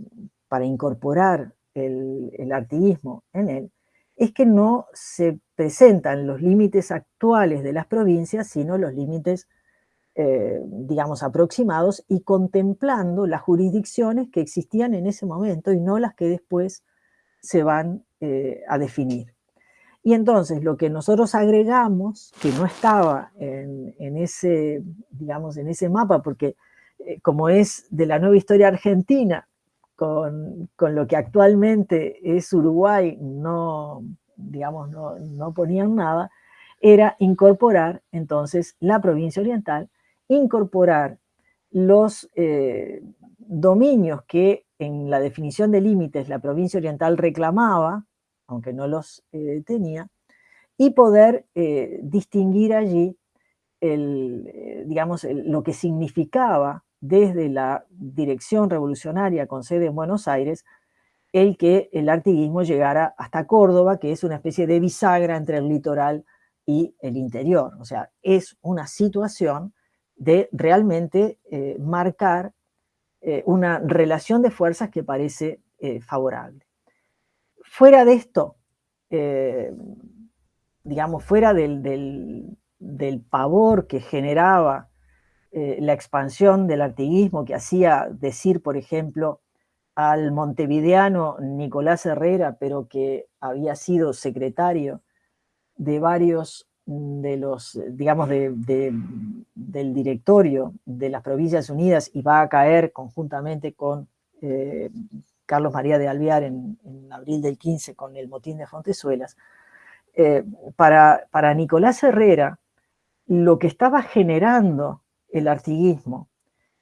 para incorporar el, el artiguismo en él, es que no se presentan los límites actuales de las provincias, sino los límites, eh, digamos, aproximados y contemplando las jurisdicciones que existían en ese momento y no las que después se van eh, a definir. Y entonces lo que nosotros agregamos, que no estaba en, ese, digamos, en ese mapa, porque eh, como es de la nueva historia argentina, con, lo que actualmente es Uruguay, no, digamos, no, ponían nada, era incorporar entonces la provincia oriental, incorporar los eh, dominios que en la definición de límites la provincia oriental reclamaba, aunque no los eh, tenía, y poder eh, distinguir allí el, digamos, lo que significaba desde la dirección revolucionaria con sede en Buenos Aires, el que el artiguismo llegara hasta Córdoba, que es una especie de bisagra entre el litoral y el interior. O sea, es una situación de realmente eh, marcar eh, una relación de fuerzas que parece eh, favorable. Fuera de esto, digamos, fuera del, del pavor que generaba eh, la expansión del artiguismo que hacía decir, por ejemplo, al montevideano Nicolás Herrera, pero que había sido secretario de varios de los, digamos, del directorio de las Provincias Unidas y va a caer conjuntamente con eh, Carlos María de Alvear en, abril del 15 con el motín de Fontezuelas, para Nicolás Herrera, lo que estaba generando el artiguismo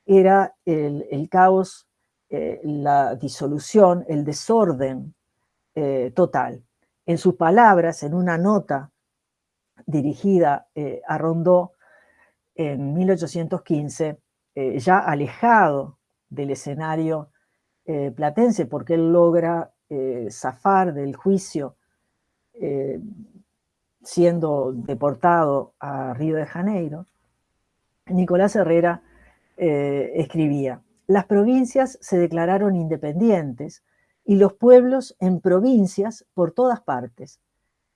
era el, caos, la disolución, el desorden total. En sus palabras, en una nota dirigida a Rondó en 1815, ya alejado del escenario eh, platense, porque él logra eh, zafar del juicio eh, siendo deportado a Río de Janeiro, Nicolás Herrera escribía, las provincias se declararon independientes y los pueblos en provincias por todas partes,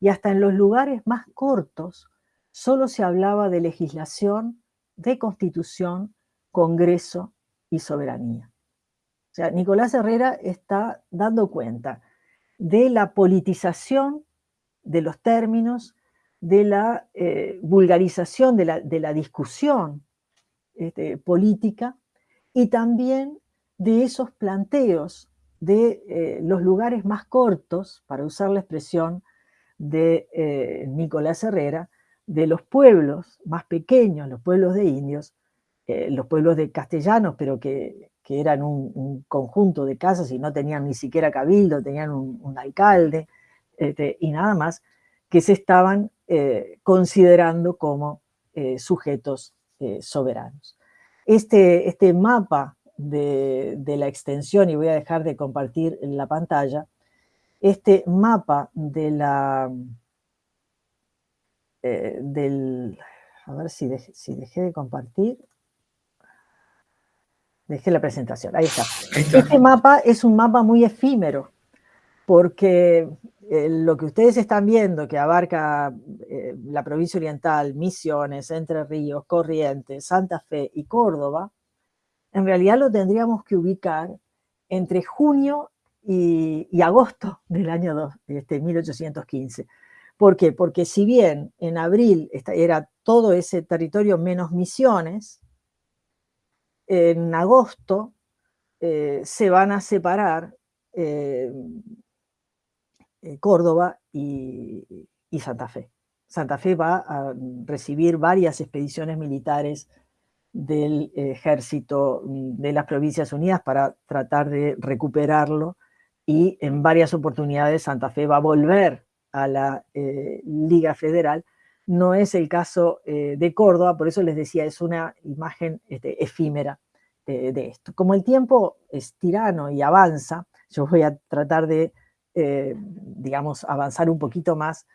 y hasta en los lugares más cortos solo se hablaba de legislación, de constitución, congreso y soberanía. O sea, Nicolás Herrera está dando cuenta de la politización de los términos, de la eh, vulgarización de la, discusión este, política y también de esos planteos de eh, los lugares más cortos, para usar la expresión de eh, Nicolás Herrera, de los pueblos más pequeños, los pueblos de indios, los pueblos de castellanos, pero que que eran un, conjunto de casas y no tenían ni siquiera cabildo, tenían un, alcalde este, y nada más, que se estaban eh, considerando como eh, sujetos eh, soberanos. Este, este mapa de, la extensión, y voy a dejar de compartir en la pantalla, este mapa de la... del, a ver si, si dejé de compartir, Dejé la presentación, ahí está. Este mapa es un mapa muy efímero, porque eh, lo que ustedes están viendo, que abarca eh, la provincia oriental, Misiones, Entre Ríos, Corrientes, Santa Fe y Córdoba, en realidad lo tendríamos que ubicar entre junio y, agosto del año 2, este, 1815. ¿Por qué? Porque si bien en abril era todo ese territorio menos Misiones, en agosto eh, se van a separar eh, Córdoba y, Santa Fe. Santa Fe va a recibir varias expediciones militares del ejército de las Provincias Unidas para tratar de recuperarlo y en varias oportunidades Santa Fe va a volver a la Liga Federal no es el caso eh, de Córdoba, por eso les decía, es una imagen este, efímera de, esto. Como el tiempo es tirano y avanza, yo voy a tratar de, eh, digamos, avanzar un poquito más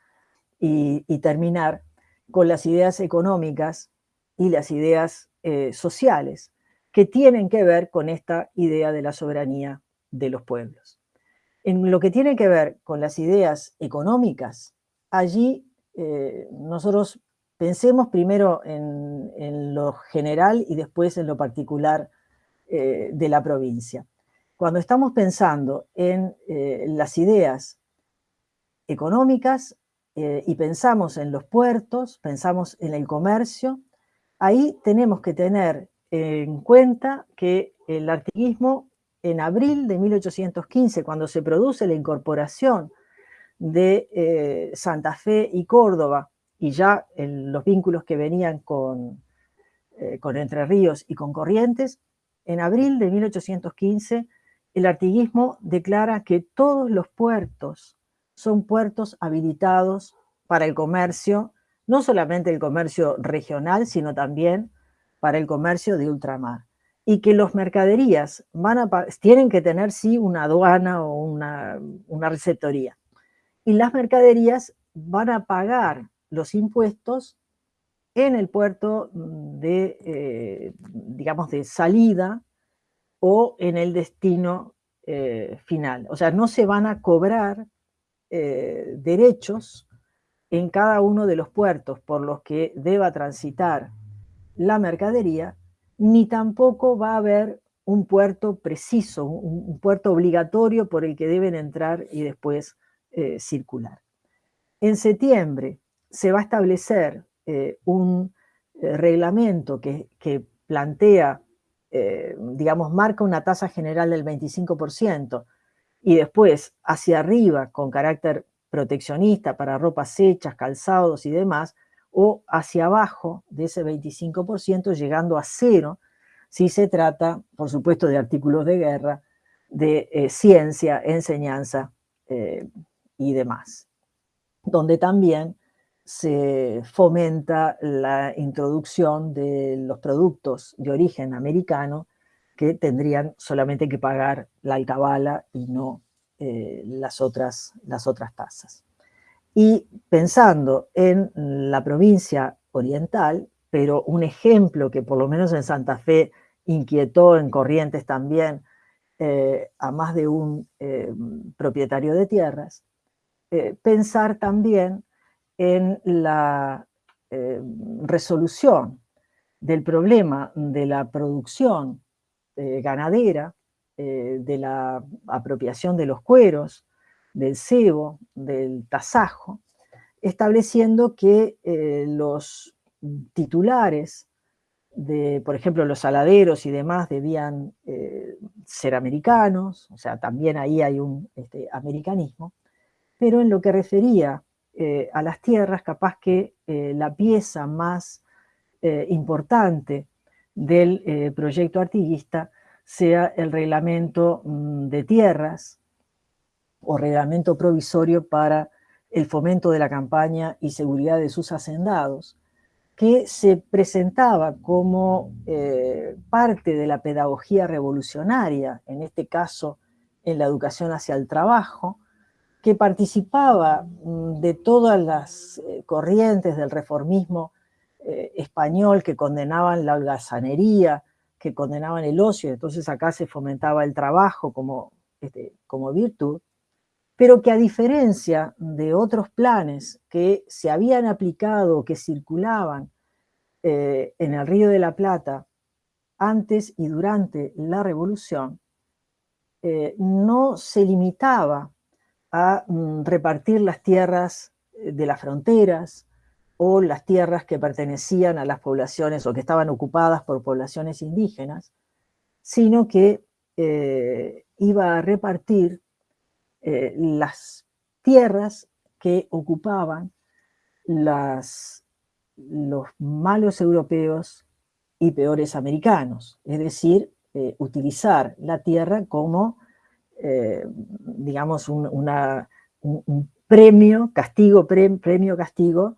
y, terminar con las ideas económicas y las ideas eh, sociales que tienen que ver con esta idea de la soberanía de los pueblos. En lo que tiene que ver con las ideas económicas, allí eh, nosotros pensemos primero en, lo general y después en lo particular de la provincia. Cuando estamos pensando en eh, las ideas económicas y pensamos en los puertos, pensamos en el comercio, ahí tenemos que tener en cuenta que el artiguismo en abril de 1815, cuando se produce la incorporación de eh, Santa Fe y Córdoba, y ya los vínculos que venían con, eh, con Entre Ríos y con Corrientes, en abril de 1815 el artiguismo declara que todos los puertos son puertos habilitados para el comercio, no solamente el comercio regional, sino también para el comercio de ultramar. Y que los mercaderías van a, tienen que tener sí una aduana o una, una receptoría y las mercaderías van a pagar los impuestos en el puerto de, eh, digamos, de salida o en el destino eh, final. O sea, no se van a cobrar eh, derechos en cada uno de los puertos por los que deba transitar la mercadería, ni tampoco va a haber un puerto preciso, un puerto obligatorio por el que deben entrar y después eh, circular. En septiembre se va a establecer un reglamento que, plantea, digamos, marca una tasa general del 25%, y después hacia arriba con carácter proteccionista para ropas hechas, calzados y demás, o hacia abajo de ese 25% llegando a cero si se trata, por supuesto, de artículos de guerra, de eh, ciencia, enseñanza eh, y demás, donde también se fomenta la introducción de los productos de origen americano que tendrían solamente que pagar la alcabala y no eh, las, otras, las otras tasas. Y pensando en la provincia oriental, pero un ejemplo que por lo menos en Santa Fe inquietó en Corrientes también eh, a más de un eh, propietario de tierras, pensar también en la resolución del problema de la producción ganadera, de la apropiación de los cueros, del cebo, del tasajo, estableciendo que los titulares de, por ejemplo, los saladeros y demás debían eh, ser americanos, o sea, también ahí hay un este, americanismo, pero en lo que refería eh, a las tierras, capaz que eh, la pieza más importante del proyecto artiguista sea el reglamento mm, de tierras o reglamento provisorio para el fomento de la campaña y seguridad de sus hacendados, que se presentaba como eh, parte de la pedagogía revolucionaria, en este caso en la educación hacia el trabajo, que participaba mm, de todas las eh, corrientes del reformismo eh, español que condenaban la holgazanería, que condenaban el ocio, entonces acá se fomentaba el trabajo como, este, como virtud, pero que a diferencia de otros planes que se habían aplicado, que circulaban eh, en el Río de la Plata antes y durante la Revolución, no se limitaba a mm, repartir las tierras eh, de las fronteras o las tierras que pertenecían a las poblaciones o que estaban ocupadas por poblaciones indígenas, sino que iba a repartir eh, las tierras que ocupaban las, los malos europeos y peores americanos, es decir, eh, utilizar la tierra como, eh, digamos, un, premio, castigo, premio, castigo,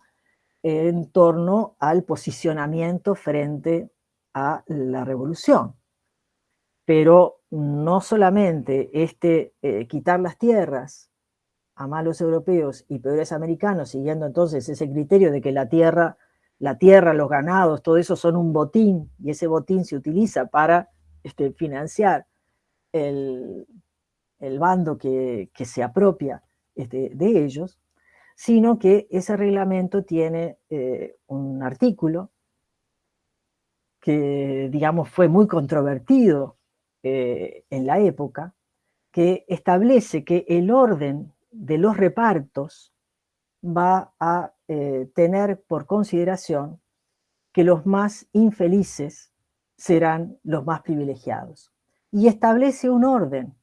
en torno al posicionamiento frente a la revolución. Pero no solamente este eh, quitar las tierras a malos europeos y peores americanos, siguiendo entonces ese criterio de que la tierra, la tierra, los ganados, todo eso son un botín, y ese botín se utiliza para este, financiar el, bando que, se apropia este, de ellos, sino que ese reglamento tiene eh, un artículo que, digamos, fue muy controvertido eh, en la época, que establece que el orden de los repartos va a eh, tener por consideración que los más infelices serán los más privilegiados. Y establece un orden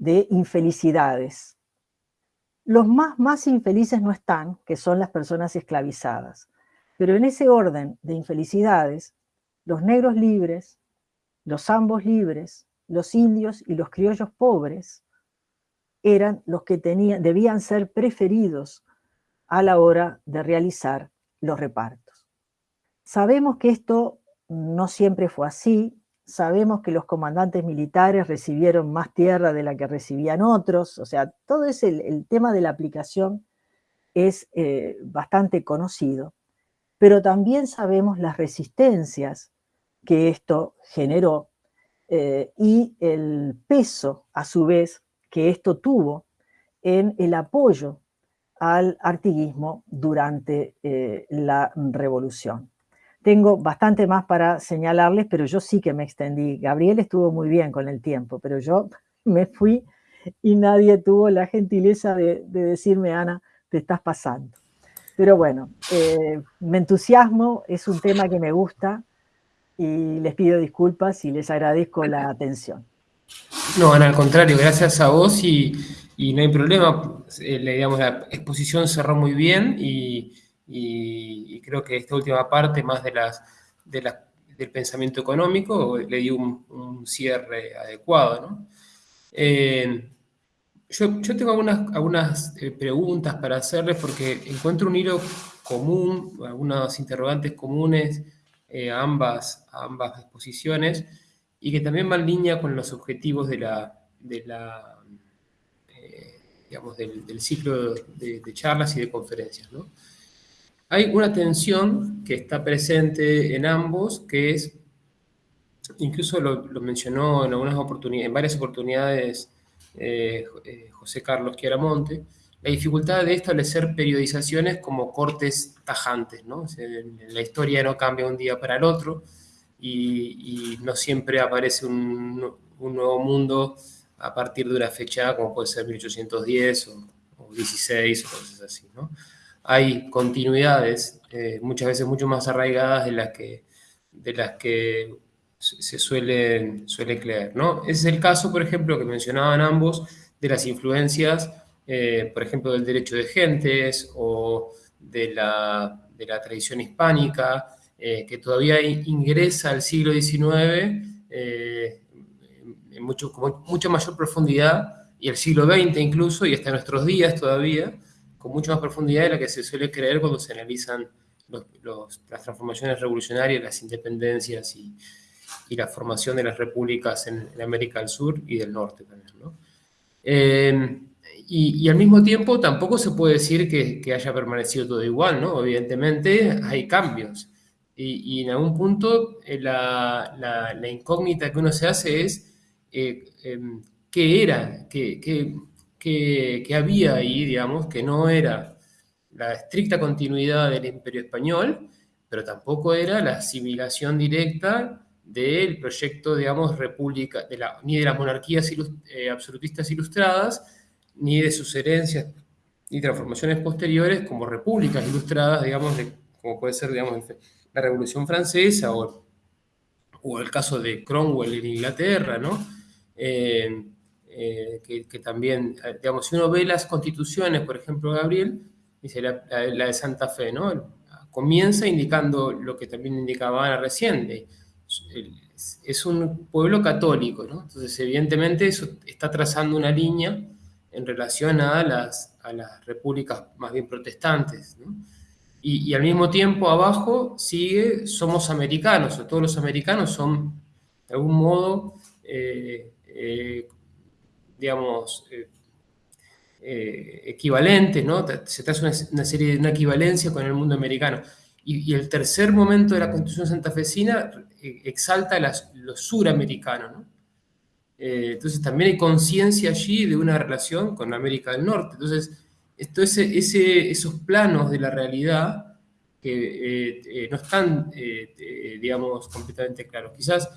de infelicidades. Los más, más infelices no están, que son las personas esclavizadas. Pero en ese orden de infelicidades, los negros libres, los ambos libres, los indios y los criollos pobres, eran los que tenían, debían ser preferidos a la hora de realizar los repartos. Sabemos que esto no siempre fue así, sabemos que los comandantes militares recibieron más tierra de la que recibían otros, o sea, todo ese, el, tema de la aplicación es eh, bastante conocido, pero también sabemos las resistencias que esto generó eh, y el peso, a su vez, que esto tuvo en el apoyo al artiguismo durante eh, la revolución. Tengo bastante más para señalarles, pero yo sí que me extendí. Gabriel estuvo muy bien con el tiempo, pero yo me fui y nadie tuvo la gentileza de, decirme, Ana, te estás pasando. Pero bueno, eh, me entusiasmo, es un tema que me gusta, y les pido disculpas y les agradezco la atención. No, al contrario, gracias a vos y, no hay problema. Eh, digamos, la exposición cerró muy bien y, creo que esta última parte, más de las, del pensamiento económico, le dio un, cierre adecuado. ¿no? Eh, yo, tengo algunas, algunas eh, preguntas para hacerles porque encuentro un hilo común, algunos interrogantes comunes a, ambas, a ambas exposiciones y que también va en línea con los objetivos de la, de la eh, digamos, del, ciclo de, charlas y de conferencias. ¿no? Hay una tensión que está presente en ambos, que es, incluso lo, mencionó en, algunas oportunidades, en varias oportunidades eh, eh, José Carlos Chiaramonte, la dificultad de establecer periodizaciones como cortes tajantes. ¿no? la historia no cambia un día para el otro, y, no siempre aparece un, nuevo mundo a partir de una fecha como puede ser 1810 o, 16 o cosas así. ¿no? Hay continuidades eh, muchas veces mucho más arraigadas de las que, de las que se suele, creer. ¿no? Ese es el caso, por ejemplo, que mencionaban ambos, de las influencias, eh, por ejemplo, del derecho de gentes o de la, de la tradición hispánica, eh, que todavía ingresa al siglo XIX en mucho, mucha mayor profundidad, y el siglo XX incluso, y hasta nuestros días todavía, con mucha más profundidad de la que se suele creer cuando se analizan las transformaciones revolucionarias, las independencias y, la formación de las repúblicas en, América del Sur y del Norte también. Eh, y, al mismo tiempo tampoco se puede decir que, que, haya permanecido todo igual, ¿no? Evidentemente hay cambios y, en algún punto eh, la, la, incógnita que uno se hace es eh, em, qué era, qué, qué, qué, había ahí, digamos, que no era la estricta continuidad del imperio español, pero tampoco era la asimilación directa del proyecto, digamos, república, ni de las monarquías eh, absolutistas ilustradas, ni de sus herencias y transformaciones posteriores como repúblicas ilustradas, digamos, como puede ser, digamos, la Revolución Francesa o, o el caso de Cromwell en Inglaterra, ¿no? Eh, eh, que, también, digamos, si uno ve las constituciones, por ejemplo, Gabriel, dice la, de Santa Fe, ¿no? Comienza indicando lo que también indicaba Ana recién, es un pueblo católico, ¿no? Entonces, evidentemente, eso está trazando una línea en relación a las, a las repúblicas más bien protestantes, ¿no? Y, al mismo tiempo abajo sigue somos americanos, o todos los americanos son de algún modo, eh, eh, digamos, eh, equivalentes, ¿no? Se traza una, serie de una equivalencia con el mundo americano. Y, el tercer momento de la Constitución santafesina exalta las, lo suramericano, ¿no? entonces también hay conciencia allí de una relación con América del Norte. Entonces, esto, esos planos de la realidad que eh, eh, no están, eh, digamos, completamente claros. Quizás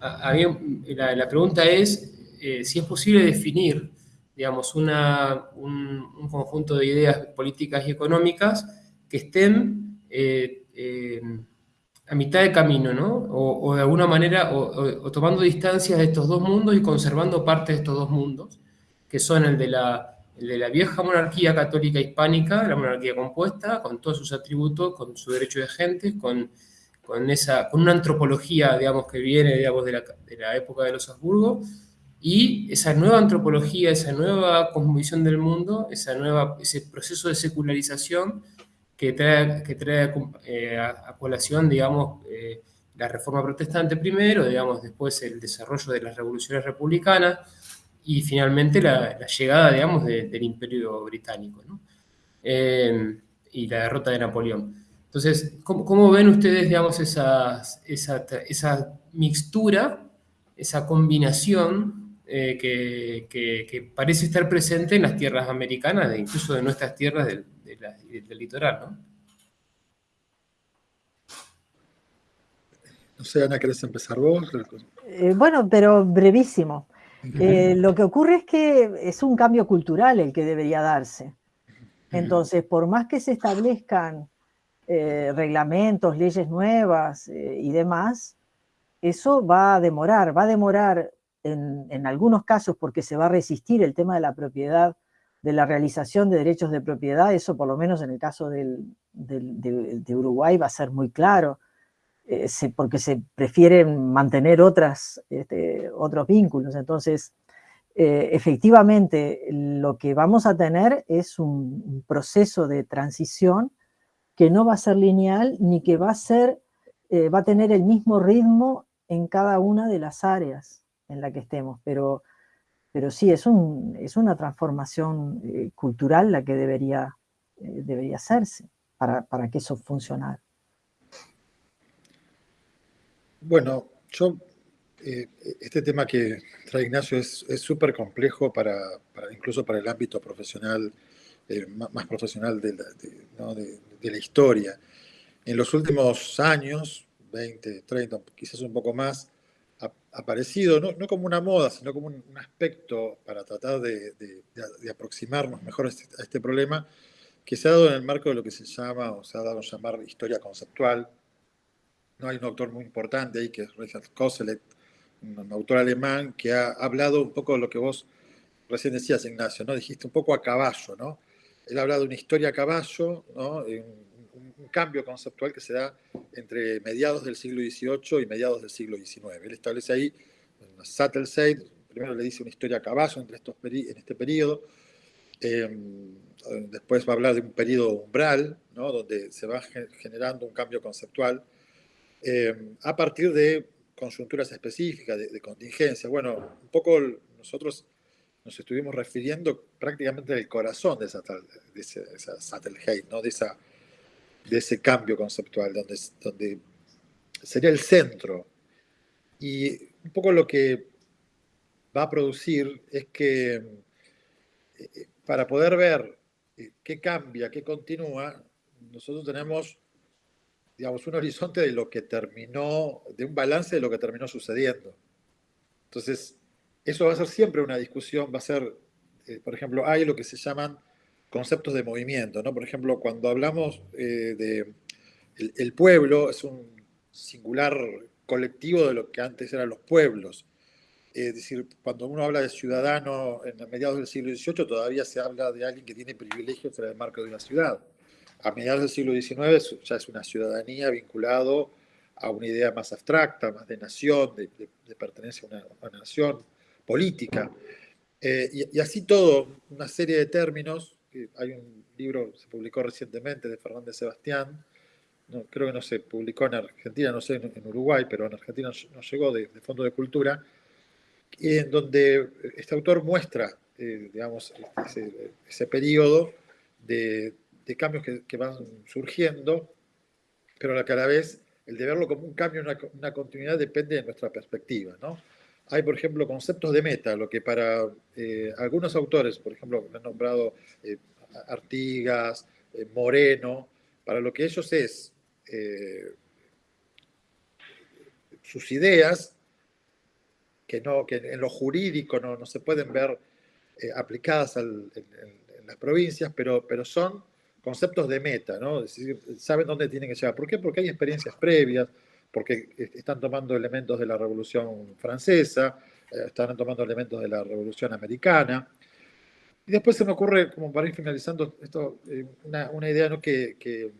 la, pregunta es si es posible definir, digamos, una, un, conjunto de ideas políticas y económicas que estén a mitad de camino, ¿no? O, de alguna manera, o, tomando distancias de estos dos mundos y conservando parte de estos dos mundos, que son el de la el de la vieja monarquía católica hispánica, la monarquía compuesta, con todos sus atributos, con su derecho de gentes, con, con, esa, con una antropología, digamos, que viene, digamos, de la, de la época de los Habsburgo, y esa nueva antropología, esa nueva cosmovisión del mundo, esa nueva, ese proceso de secularización que trae, que trae eh, a, colación, digamos, eh, la reforma protestante primero, digamos, después el desarrollo de las revoluciones republicanas, y finalmente la, llegada, digamos, del imperio británico, ¿no? Eh, y la derrota de Napoleón. Entonces, ¿cómo, ven ustedes, digamos, esa, esa, mixtura, esa combinación eh, que, parece estar presente en las tierras americanas, e incluso de nuestras tierras del, del litoral, ¿no? No sé, Ana, ¿querés empezar vos? Eh, bueno, pero brevísimo. Eh, lo que ocurre es que es un cambio cultural el que debería darse. Entonces, por más que se establezcan eh, reglamentos, leyes nuevas eh, y demás, eso va a demorar, va a demorar en, algunos casos porque se va a resistir el tema de la propiedad, de la realización de derechos de propiedad, eso por lo menos en el caso de, Uruguay va a ser muy claro, eh, porque se prefieren mantener otras, este, otros vínculos. Entonces, eh, efectivamente, lo que vamos a tener es un, proceso de transición que no va a ser lineal ni que va a ser, eh, va a tener el mismo ritmo en cada una de las áreas en la que estemos, pero, pero sí, es, un, es una transformación eh, cultural la que debería, eh, debería hacerse para, para, que eso funcionara. Bueno, yo, eh, este tema que trae Ignacio es súper complejo para, incluso para el ámbito profesional, más profesional de la, de la historia. En los últimos años, 20, 30, quizás un poco más, aparecido, no, no, como una moda, sino como un, aspecto para tratar de, de, aproximarnos mejor a este, a este, problema, que se ha dado en el marco de lo que se llama, o se ha dado a llamar historia conceptual. ¿No? Hay un autor muy importante ahí, que es Richard Koselleck, un autor alemán, que ha hablado un poco de lo que vos recién decías, Ignacio, ¿no? Dijiste un poco a caballo, ¿no? Él ha hablado de una historia a caballo, ¿no? Un cambio conceptual que se da entre mediados del siglo XVIII y mediados del siglo XIX. Él establece ahí una Sattelzeit, primero le dice una historia a caballo entre estos en este periodo, em, después va a hablar de un periodo umbral, ¿no? donde se va generando un cambio conceptual, em, a partir de conjunturas específicas, de, contingencia. Bueno, un poco nosotros nos estuvimos refiriendo prácticamente al corazón de esa, de ¿no? de esa de ese cambio conceptual, donde, donde sería el centro. Y un poco lo que va a producir es que eh, para poder ver eh, qué cambia, qué continúa, nosotros tenemos, digamos, un horizonte de lo que terminó, de un balance de lo que terminó sucediendo. Entonces, eso va a ser siempre una discusión, va a ser, eh, por ejemplo, hay lo que se llaman conceptos de movimiento. ¿no? Por ejemplo, cuando hablamos eh, de el, pueblo, es un singular colectivo de lo que antes eran los pueblos. Es decir, cuando uno habla de ciudadano en mediados del siglo XVIII, todavía se habla de alguien que tiene privilegios en el marco de una ciudad. A mediados del siglo XIX ya es una ciudadanía vinculado a una idea más abstracta, más de nación, de, pertenencia a una, nación política. Eh, y, así todo, una serie de términos hay un libro, se publicó recientemente de Fernández Sebastián, no, creo que no se publicó en Argentina, no sé, en, Uruguay, pero en Argentina nos llegó de, Fondo de Cultura, en donde este autor muestra, eh, digamos, ese, periodo de, cambios que, van surgiendo, pero a la vez el de verlo como un cambio, una, una continuidad, depende de nuestra perspectiva, ¿no? Hay, por ejemplo, conceptos de meta, lo que para eh, algunos autores, por ejemplo, me han nombrado eh, Artigas, eh, Moreno, para lo que ellos es sus ideas, que, no, que en lo jurídico no, no se pueden ver aplicadas en, las provincias, pero, pero son conceptos de meta, ¿no? Es decir, saben dónde tienen que llegar. ¿Por qué? Porque hay experiencias previas, porque están tomando elementos de la Revolución Francesa, eh, están tomando elementos de la Revolución Americana. Y después se me ocurre, como para ir finalizando, esto, eh, una, idea ¿no? que, que,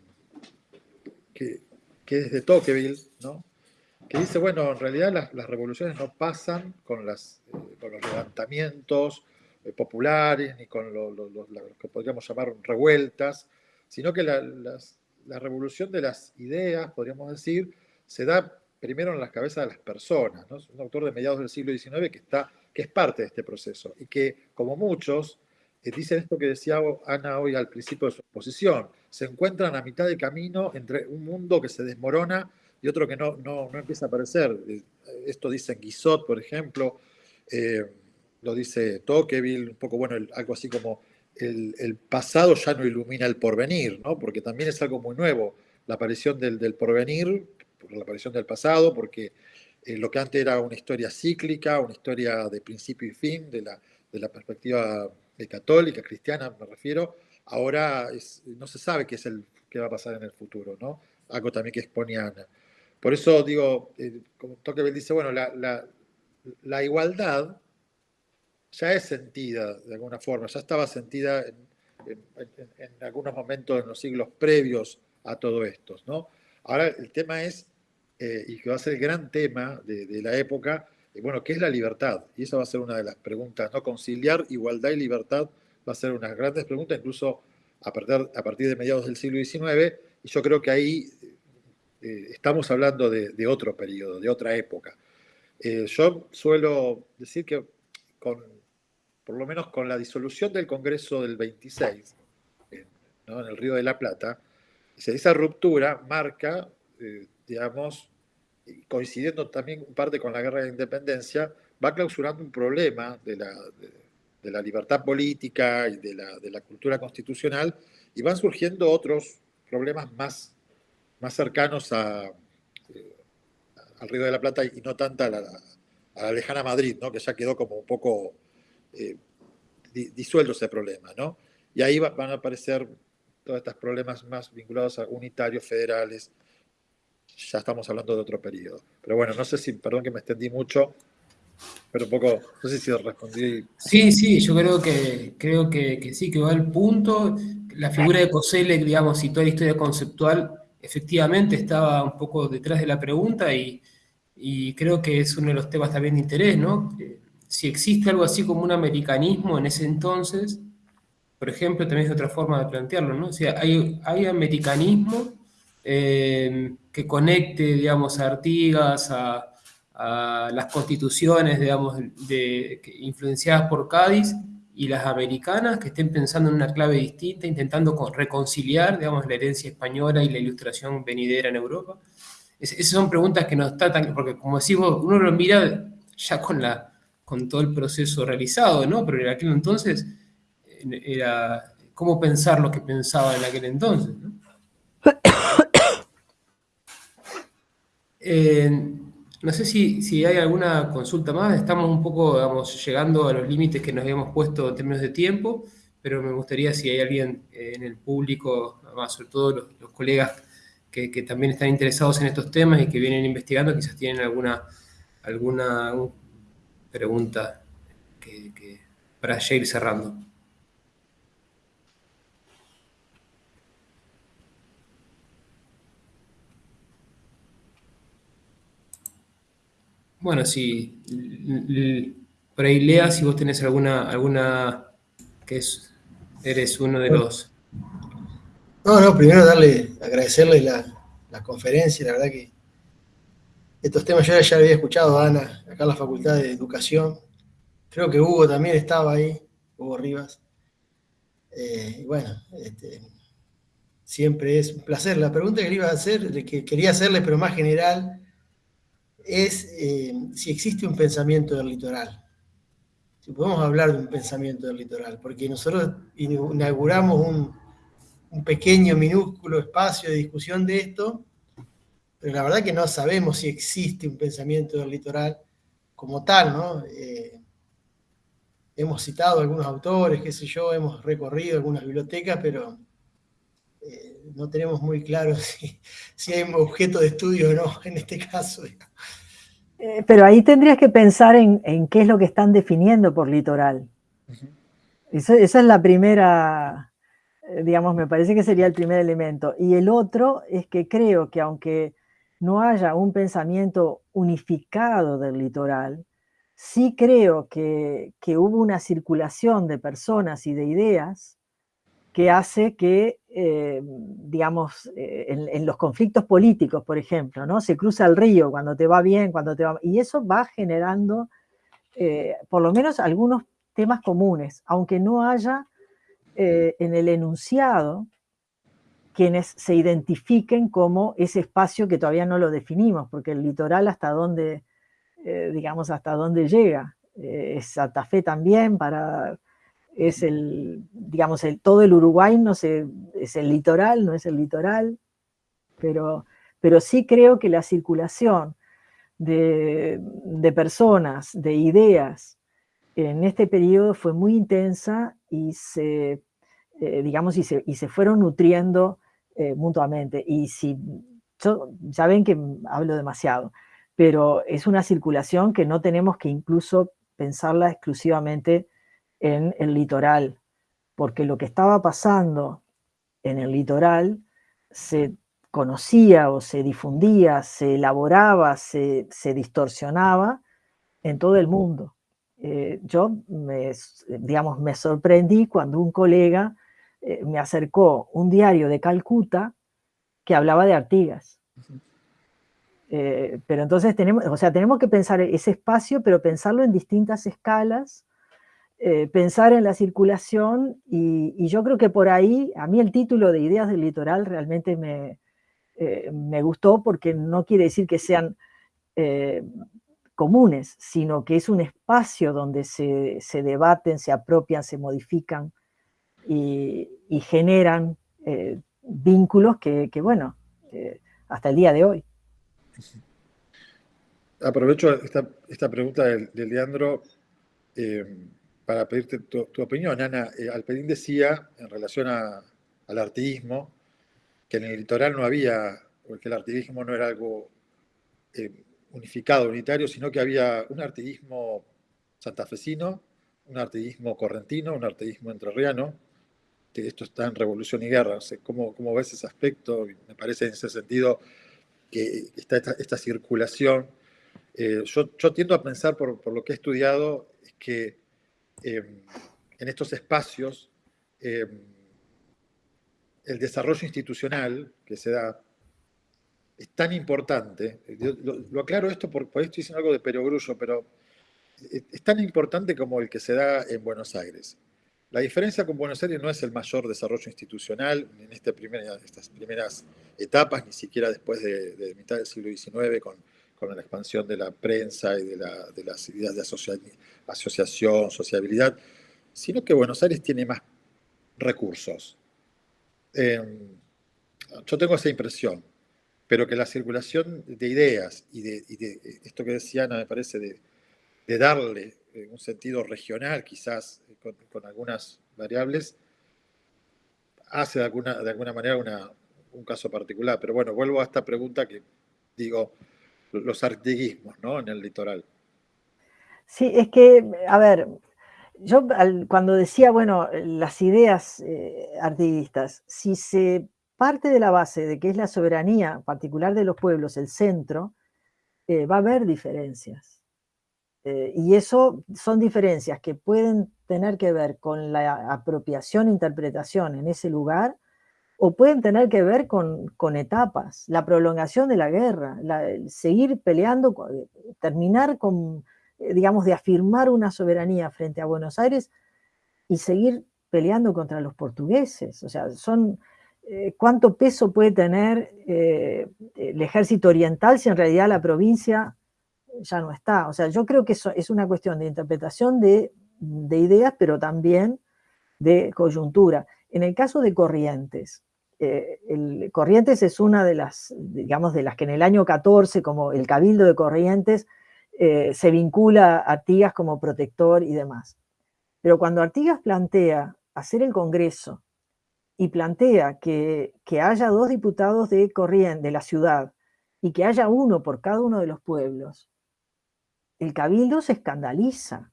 que, es de Tocqueville, ¿no? que dice, bueno, en realidad las, las revoluciones no pasan con, las, eh, con los levantamientos populares, ni con lo, lo, que podríamos llamar revueltas, sino que la, la revolución de las ideas, podríamos decir, se da primero en las cabezas de las personas. ¿no? Es un autor de mediados del siglo XIX que, está, que es parte de este proceso y que, como muchos, eh, dicen esto que decía Ana hoy al principio de su exposición, se encuentran a mitad de camino entre un mundo que se desmorona y otro que no, no, no empieza a aparecer. Eh, esto dice Guizot, por ejemplo, eh, lo dice Tocqueville, un poco, bueno, algo así como el, el, pasado ya no ilumina el porvenir, ¿no? porque también es algo muy nuevo, la aparición del, del porvenir por la aparición del pasado, porque eh, lo que antes era una historia cíclica, una historia de principio y fin, de la, de la perspectiva católica, cristiana me refiero, ahora no se sabe qué es el qué va a pasar en el futuro, ¿no? Algo también que expone Ana. Por eso digo, eh, como Tocqueville dice, bueno, la, igualdad ya es sentida de alguna forma, ya estaba sentida en, algunos momentos en los siglos previos a todo esto. ¿no? Ahora el tema es, eh, y que va a ser el gran tema de, la época, eh, bueno, ¿qué es la libertad? Y esa va a ser una de las preguntas, ¿no? Conciliar igualdad y libertad va a ser una de las grandes preguntas, incluso a partir, a partir de mediados del siglo XIX, y yo creo que ahí eh, estamos hablando de, otro periodo, de otra época. Eh, yo suelo decir que con, por lo menos con la disolución del Congreso del 26, en el Río de la Plata, esa ruptura marca, eh, digamos, coincidiendo también en parte con la guerra de independencia, va clausurando un problema de la, de, la libertad política y de la, de la, cultura constitucional, y van surgiendo otros problemas más más cercanos eh, al Río de la Plata y no tanta a la, lejana Madrid, ¿no? que ya quedó como un poco eh, disuelto ese problema. ¿no? Y ahí van a aparecer todos estos problemas más vinculados a unitarios, federales. Ya estamos hablando de otro periodo. Pero bueno, no sé si, perdón que me extendí mucho, pero un poco, no sé si respondí. Sí, sí, yo creo que, creo que, que sí, que va al punto. La figura de Koselleck, digamos, y toda la historia conceptual efectivamente estaba un poco detrás de la pregunta y, creo que es uno de los temas también de interés, ¿no? Si existe algo así como un americanismo en ese entonces, por ejemplo, también es otra forma de plantearlo, ¿no? O sea, hay, hay americanismo eh, que conecte, digamos, a Artigas, a, las constituciones, digamos, de, influenciadas por Cádiz, y las americanas que estén pensando en una clave distinta, intentando reconciliar, digamos, la herencia española y la ilustración venidera en Europa? esas son preguntas que nos tratan, porque como decimos, uno lo mira ya con, la, con todo el proceso realizado, ¿no? Pero en aquel entonces era cómo pensar lo que pensaba en aquel entonces, ¿no? sé si, hay alguna consulta más, estamos un poco, llegando a los límites que nos habíamos puesto en términos de tiempo, pero me gustaría si hay alguien eh, en el público, sobre todo los, colegas que, también están interesados en estos temas y que vienen investigando, quizás tienen alguna, alguna pregunta para ya cerrando. Bueno, sí, por ahí si vos tenés alguna, alguna que es, eres uno de los... No, no, primero darle, agradecerle la, conferencia, la verdad que estos temas yo ya había escuchado a Ana, acá en la Facultad de Educación, creo que Hugo también estaba ahí, Hugo Rivas, eh, bueno, este, siempre es un placer. La pregunta que le iba a hacer, que quería hacerle, pero más general, es eh, si existe un pensamiento del litoral. Si podemos hablar de un pensamiento del litoral, porque nosotros inauguramos un, pequeño, minúsculo espacio de discusión de esto, pero la verdad que no sabemos si existe un pensamiento del litoral como tal, ¿no? Eh, hemos citado algunos autores, qué sé yo, hemos recorrido algunas bibliotecas, pero eh, no tenemos muy claro si, si, hay un objeto de estudio o no en este caso. Eh, pero ahí tendrías que pensar en, qué es lo que están definiendo por litoral. esa es la primera, eh, digamos, me parece que sería el primer elemento. Y el otro es que creo que aunque no haya un pensamiento unificado del litoral, sí creo que, que hubo una circulación de personas y de ideas que hace que, eh, digamos, eh, en, los conflictos políticos, por ejemplo, ¿no? Se cruza el río cuando te va bien, cuando te va... Y eso va generando, eh, por lo menos, algunos temas comunes, aunque no haya en el enunciado quienes se identifiquen como ese espacio que todavía no lo definimos, porque el litoral hasta dónde, digamos, hasta dónde llega. es Santa Fe también para es el, digamos, el, todo el Uruguay no sé, es el litoral, no es el litoral, pero, pero sí creo que la circulación de, personas, de ideas, en este periodo fue muy intensa y se, eh, digamos, y se, fueron nutriendo eh, mutuamente. Y si ya ven que hablo demasiado, pero es una circulación que no tenemos que incluso pensarla exclusivamente en el litoral, porque lo que estaba pasando en el litoral se conocía o se difundía, se elaboraba, se, distorsionaba en todo el mundo. Eh, yo, me, digamos, me sorprendí cuando un colega eh, me acercó un diario de Calcuta que hablaba de Artigas. Eh, pero entonces tenemos, o sea, tenemos que pensar ese espacio, pero pensarlo en distintas escalas, pensar en la circulación y, yo creo que por ahí, a mí el título de Ideas del Litoral realmente me, eh, me gustó porque no quiere decir que sean eh, comunes, sino que es un espacio donde se, debaten, se apropian, se modifican y, generan eh, vínculos que, bueno, hasta el día de hoy. Aprovecho esta, pregunta de, Leandro para pedirte tu, opinión. Ana, Alperín decía en relación al artismo que en el litoral no había, porque el artiguismo no era algo eh, unificado, unitario, sino que había un artiguismo santafesino, un artiguismo correntino, un artiguismo entrerriano, que esto está en Revolución y Guerra. ¿cómo, ¿cómo, ves ese aspecto? Me parece en ese sentido que está esta, circulación. Eh, yo, yo, tiendo a pensar, por, por, lo que he estudiado, es que eh, en estos espacios el desarrollo institucional que se da es tan importante, lo, aclaro esto porque por estoy diciendo algo de perogrullo, pero es, tan importante como el que se da en Buenos Aires. La diferencia con Buenos Aires no es el mayor desarrollo institucional en este estas primeras etapas, ni siquiera después de, mitad del siglo XIX, con, con, la expansión de la prensa y de, las ideas de asociación, sociabilidad, sino que Buenos Aires tiene más recursos, Em, yo tengo esa impresión, pero que la circulación de ideas y de, esto que decía Ana, me parece, de, darle eh, un sentido regional, quizás eh, con, algunas variables, hace de alguna, de alguna manera un caso particular. Pero bueno, vuelvo a esta pregunta que digo, los artiguismos ¿no? en el litoral. Sí, es que, a ver, yo cuando decía, bueno, las ideas eh, artiguistas, si se parte de la base de que es la soberanía particular de los pueblos el centro, eh, va a haber diferencias. Eh, y eso son diferencias que pueden tener que ver con la apropiación, interpretación en ese lugar, o pueden tener que ver con, etapas, la prolongación de la guerra, seguir peleando, terminar con eh, digamos, de afirmar una soberanía frente a Buenos Aires y seguir peleando contra los portugueses. O sea, son, eh, ¿cuánto peso puede tener eh, el ejército oriental si en realidad la provincia ya no está? O sea, yo creo que eso es una cuestión de interpretación de, ideas, pero también de coyuntura. En el caso de Corrientes, el, Corrientes es una de las, digamos, de las que en el año 14, como el Cabildo de Corrientes, eh, se vincula a Artigas como protector y demás. Pero cuando Artigas plantea hacer el Congreso y plantea que, haya dos diputados de Corriente, de la ciudad, y que haya uno por cada uno de los pueblos, el cabildo se escandaliza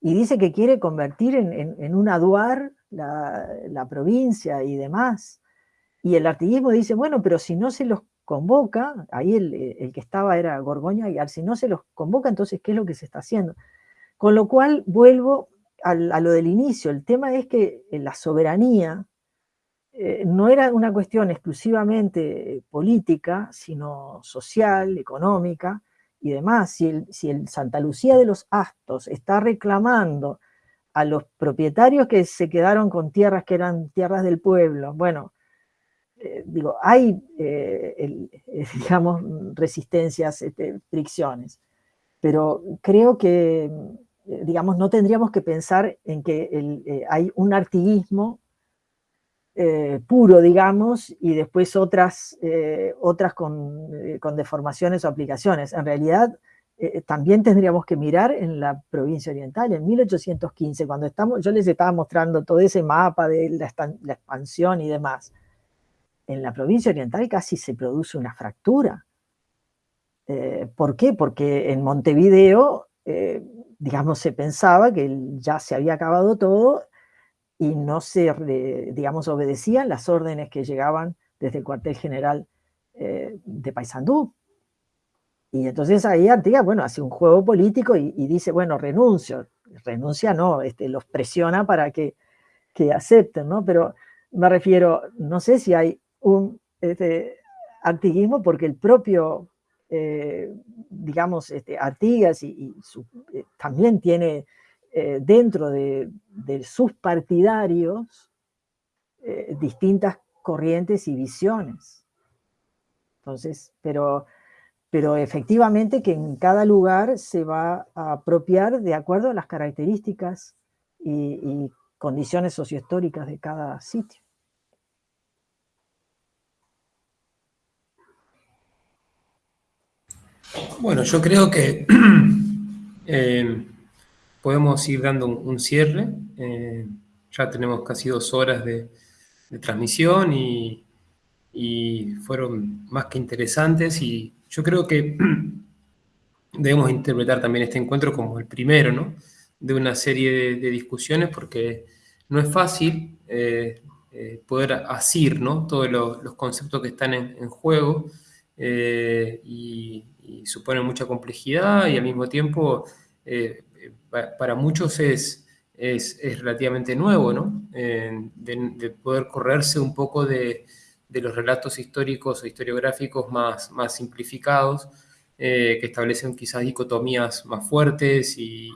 y dice que quiere convertir en, un aduar la, la, provincia y demás. Y el artiguismo dice, bueno, pero si no se los convoca, ahí el, que estaba era Gorgoña y si no se los convoca, entonces, ¿qué es lo que se está haciendo? Con lo cual, vuelvo a, lo del inicio, el tema es que eh, la soberanía eh, no era una cuestión exclusivamente política, sino social, económica y demás. Si el, si el Santa Lucía de los Astos está reclamando a los propietarios que se quedaron con tierras que eran tierras del pueblo, bueno, eh, digo, hay, eh, eh, digamos, resistencias, este, fricciones, pero creo que, digamos, no tendríamos que pensar en que hay un artiguismo puro, digamos, y después otras, otras con, deformaciones o aplicaciones. En realidad, también tendríamos que mirar en la provincia oriental, en 1815, cuando estamos, yo les estaba mostrando todo ese mapa de la expansión y demás, en la provincia oriental casi se produce una fractura. Eh, ¿Por qué? Porque en Montevideo, eh, digamos, se pensaba que ya se había acabado todo y no se, digamos, obedecían las órdenes que llegaban desde el cuartel general eh, de Paysandú. Y entonces ahí Artigas, bueno, hace un juego político y, dice, bueno, renuncio. Renuncia no, este, los presiona para que, que acepten, ¿no? Pero me refiero, no sé si hay un este, antiguismo porque el propio, eh, digamos, este, Artigas y, eh, también tiene eh, dentro de, sus partidarios distintas corrientes y visiones. Entonces, pero, pero efectivamente que en cada lugar se va a apropiar de acuerdo a las características y condiciones sociohistóricas de cada sitio. Bueno, yo creo que eh, podemos ir dando un, cierre. Eh, ya tenemos casi dos horas de, transmisión y, fueron más que interesantes y yo creo que debemos interpretar también este encuentro como el primero, ¿no? De una serie de, discusiones porque no es fácil eh, poder asir, ¿no? Todos los, conceptos que están en, juego y y supone mucha complejidad y al mismo tiempo eh, para muchos es, es, relativamente nuevo, ¿no? de, poder correrse un poco de, de, los relatos históricos o historiográficos más, más simplificados, eh, que establecen quizás dicotomías más fuertes y,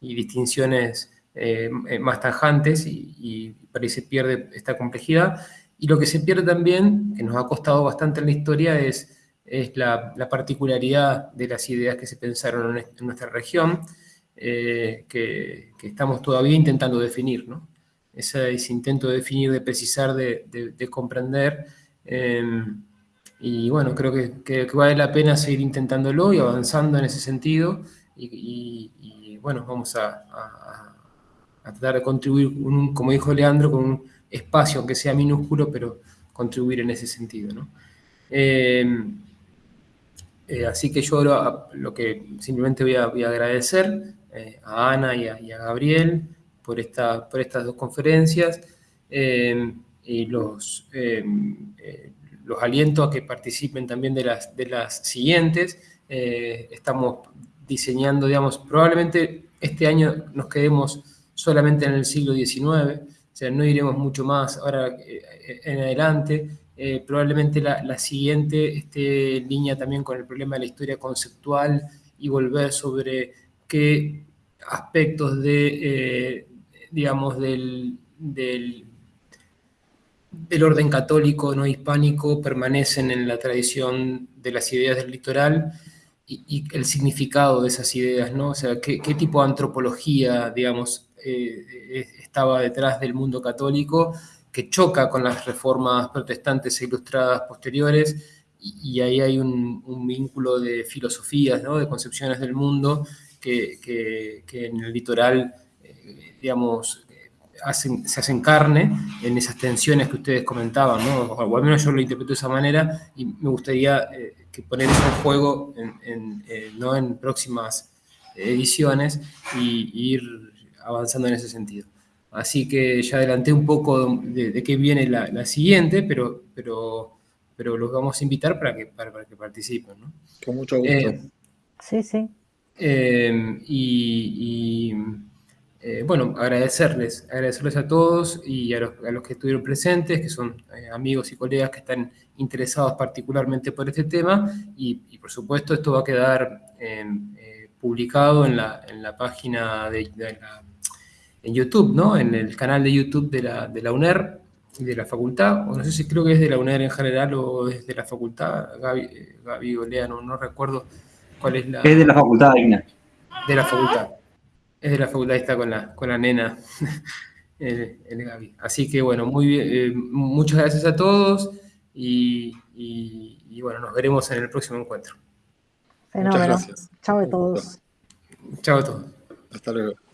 distinciones eh, más tajantes y, y parece pierde esta complejidad. Y lo que se pierde también, que nos ha costado bastante en la historia, es es la, particularidad de las ideas que se pensaron en, nuestra región, eh, que, estamos todavía intentando definir, ¿no? Ese, intento de definir, de precisar, de, comprender. Em, y bueno, creo que, vale la pena seguir intentándolo y avanzando en ese sentido. Y, bueno, vamos a, tratar de contribuir, como dijo Leandro, con un espacio, aunque sea minúsculo, pero contribuir en ese sentido. Em, eh, así que yo lo, que simplemente voy a, agradecer eh, a Ana y a, Gabriel por, esta, por estas dos conferencias eh, y los, los aliento a que participen también de las, de las siguientes. estamos diseñando, digamos, probablemente este año nos quedemos solamente en el siglo XIX, o sea, no iremos mucho más ahora en adelante, eh, probablemente la, siguiente esté en línea también con el problema de la historia conceptual y volver sobre qué aspectos de, eh, digamos, del, del, orden católico no hispánico permanecen en la tradición de las ideas del litoral y, el significado de esas ideas, ¿no? O sea, qué, tipo de antropología, digamos, eh, estaba detrás del mundo católico que choca con las reformas protestantes e ilustradas posteriores, y, ahí hay un, vínculo de filosofías, ¿no? de concepciones del mundo, que, que, en el litoral, eh, digamos, hacen, se hacen carne en esas tensiones que ustedes comentaban, ¿no? o al menos yo lo interpreto de esa manera, y me gustaría eh, que poner eso en juego en, eh, ¿no? en próximas ediciones y, y ir avanzando en ese sentido. Así que ya adelanté un poco de, qué viene la, siguiente, pero, pero, pero los vamos a invitar para que, para, que participen. ¿no? Con mucho gusto. Eh, sí, sí. Eh, y, eh, bueno, agradecerles, agradecerles a todos y a los, a los que estuvieron presentes, que son amigos y colegas que están interesados particularmente por este tema. Y, por supuesto, esto va a quedar publicado en la, en la página de, de la en YouTube, ¿no? En el canal de YouTube de la, de la UNER, de la facultad, o no sé si creo que es de la UNER en general o es de la facultad, Gaby, eh, Gaby Olea, no, recuerdo cuál es la... Es de la facultad, Igna. De la facultad. Es de la facultad, está con la, con la nena, el, Gaby. Así que bueno, muy bien, eh, muchas gracias a todos y, y, bueno, nos veremos en el próximo encuentro. Fenómeno. Chao a todos. Chao a todos. Hasta luego.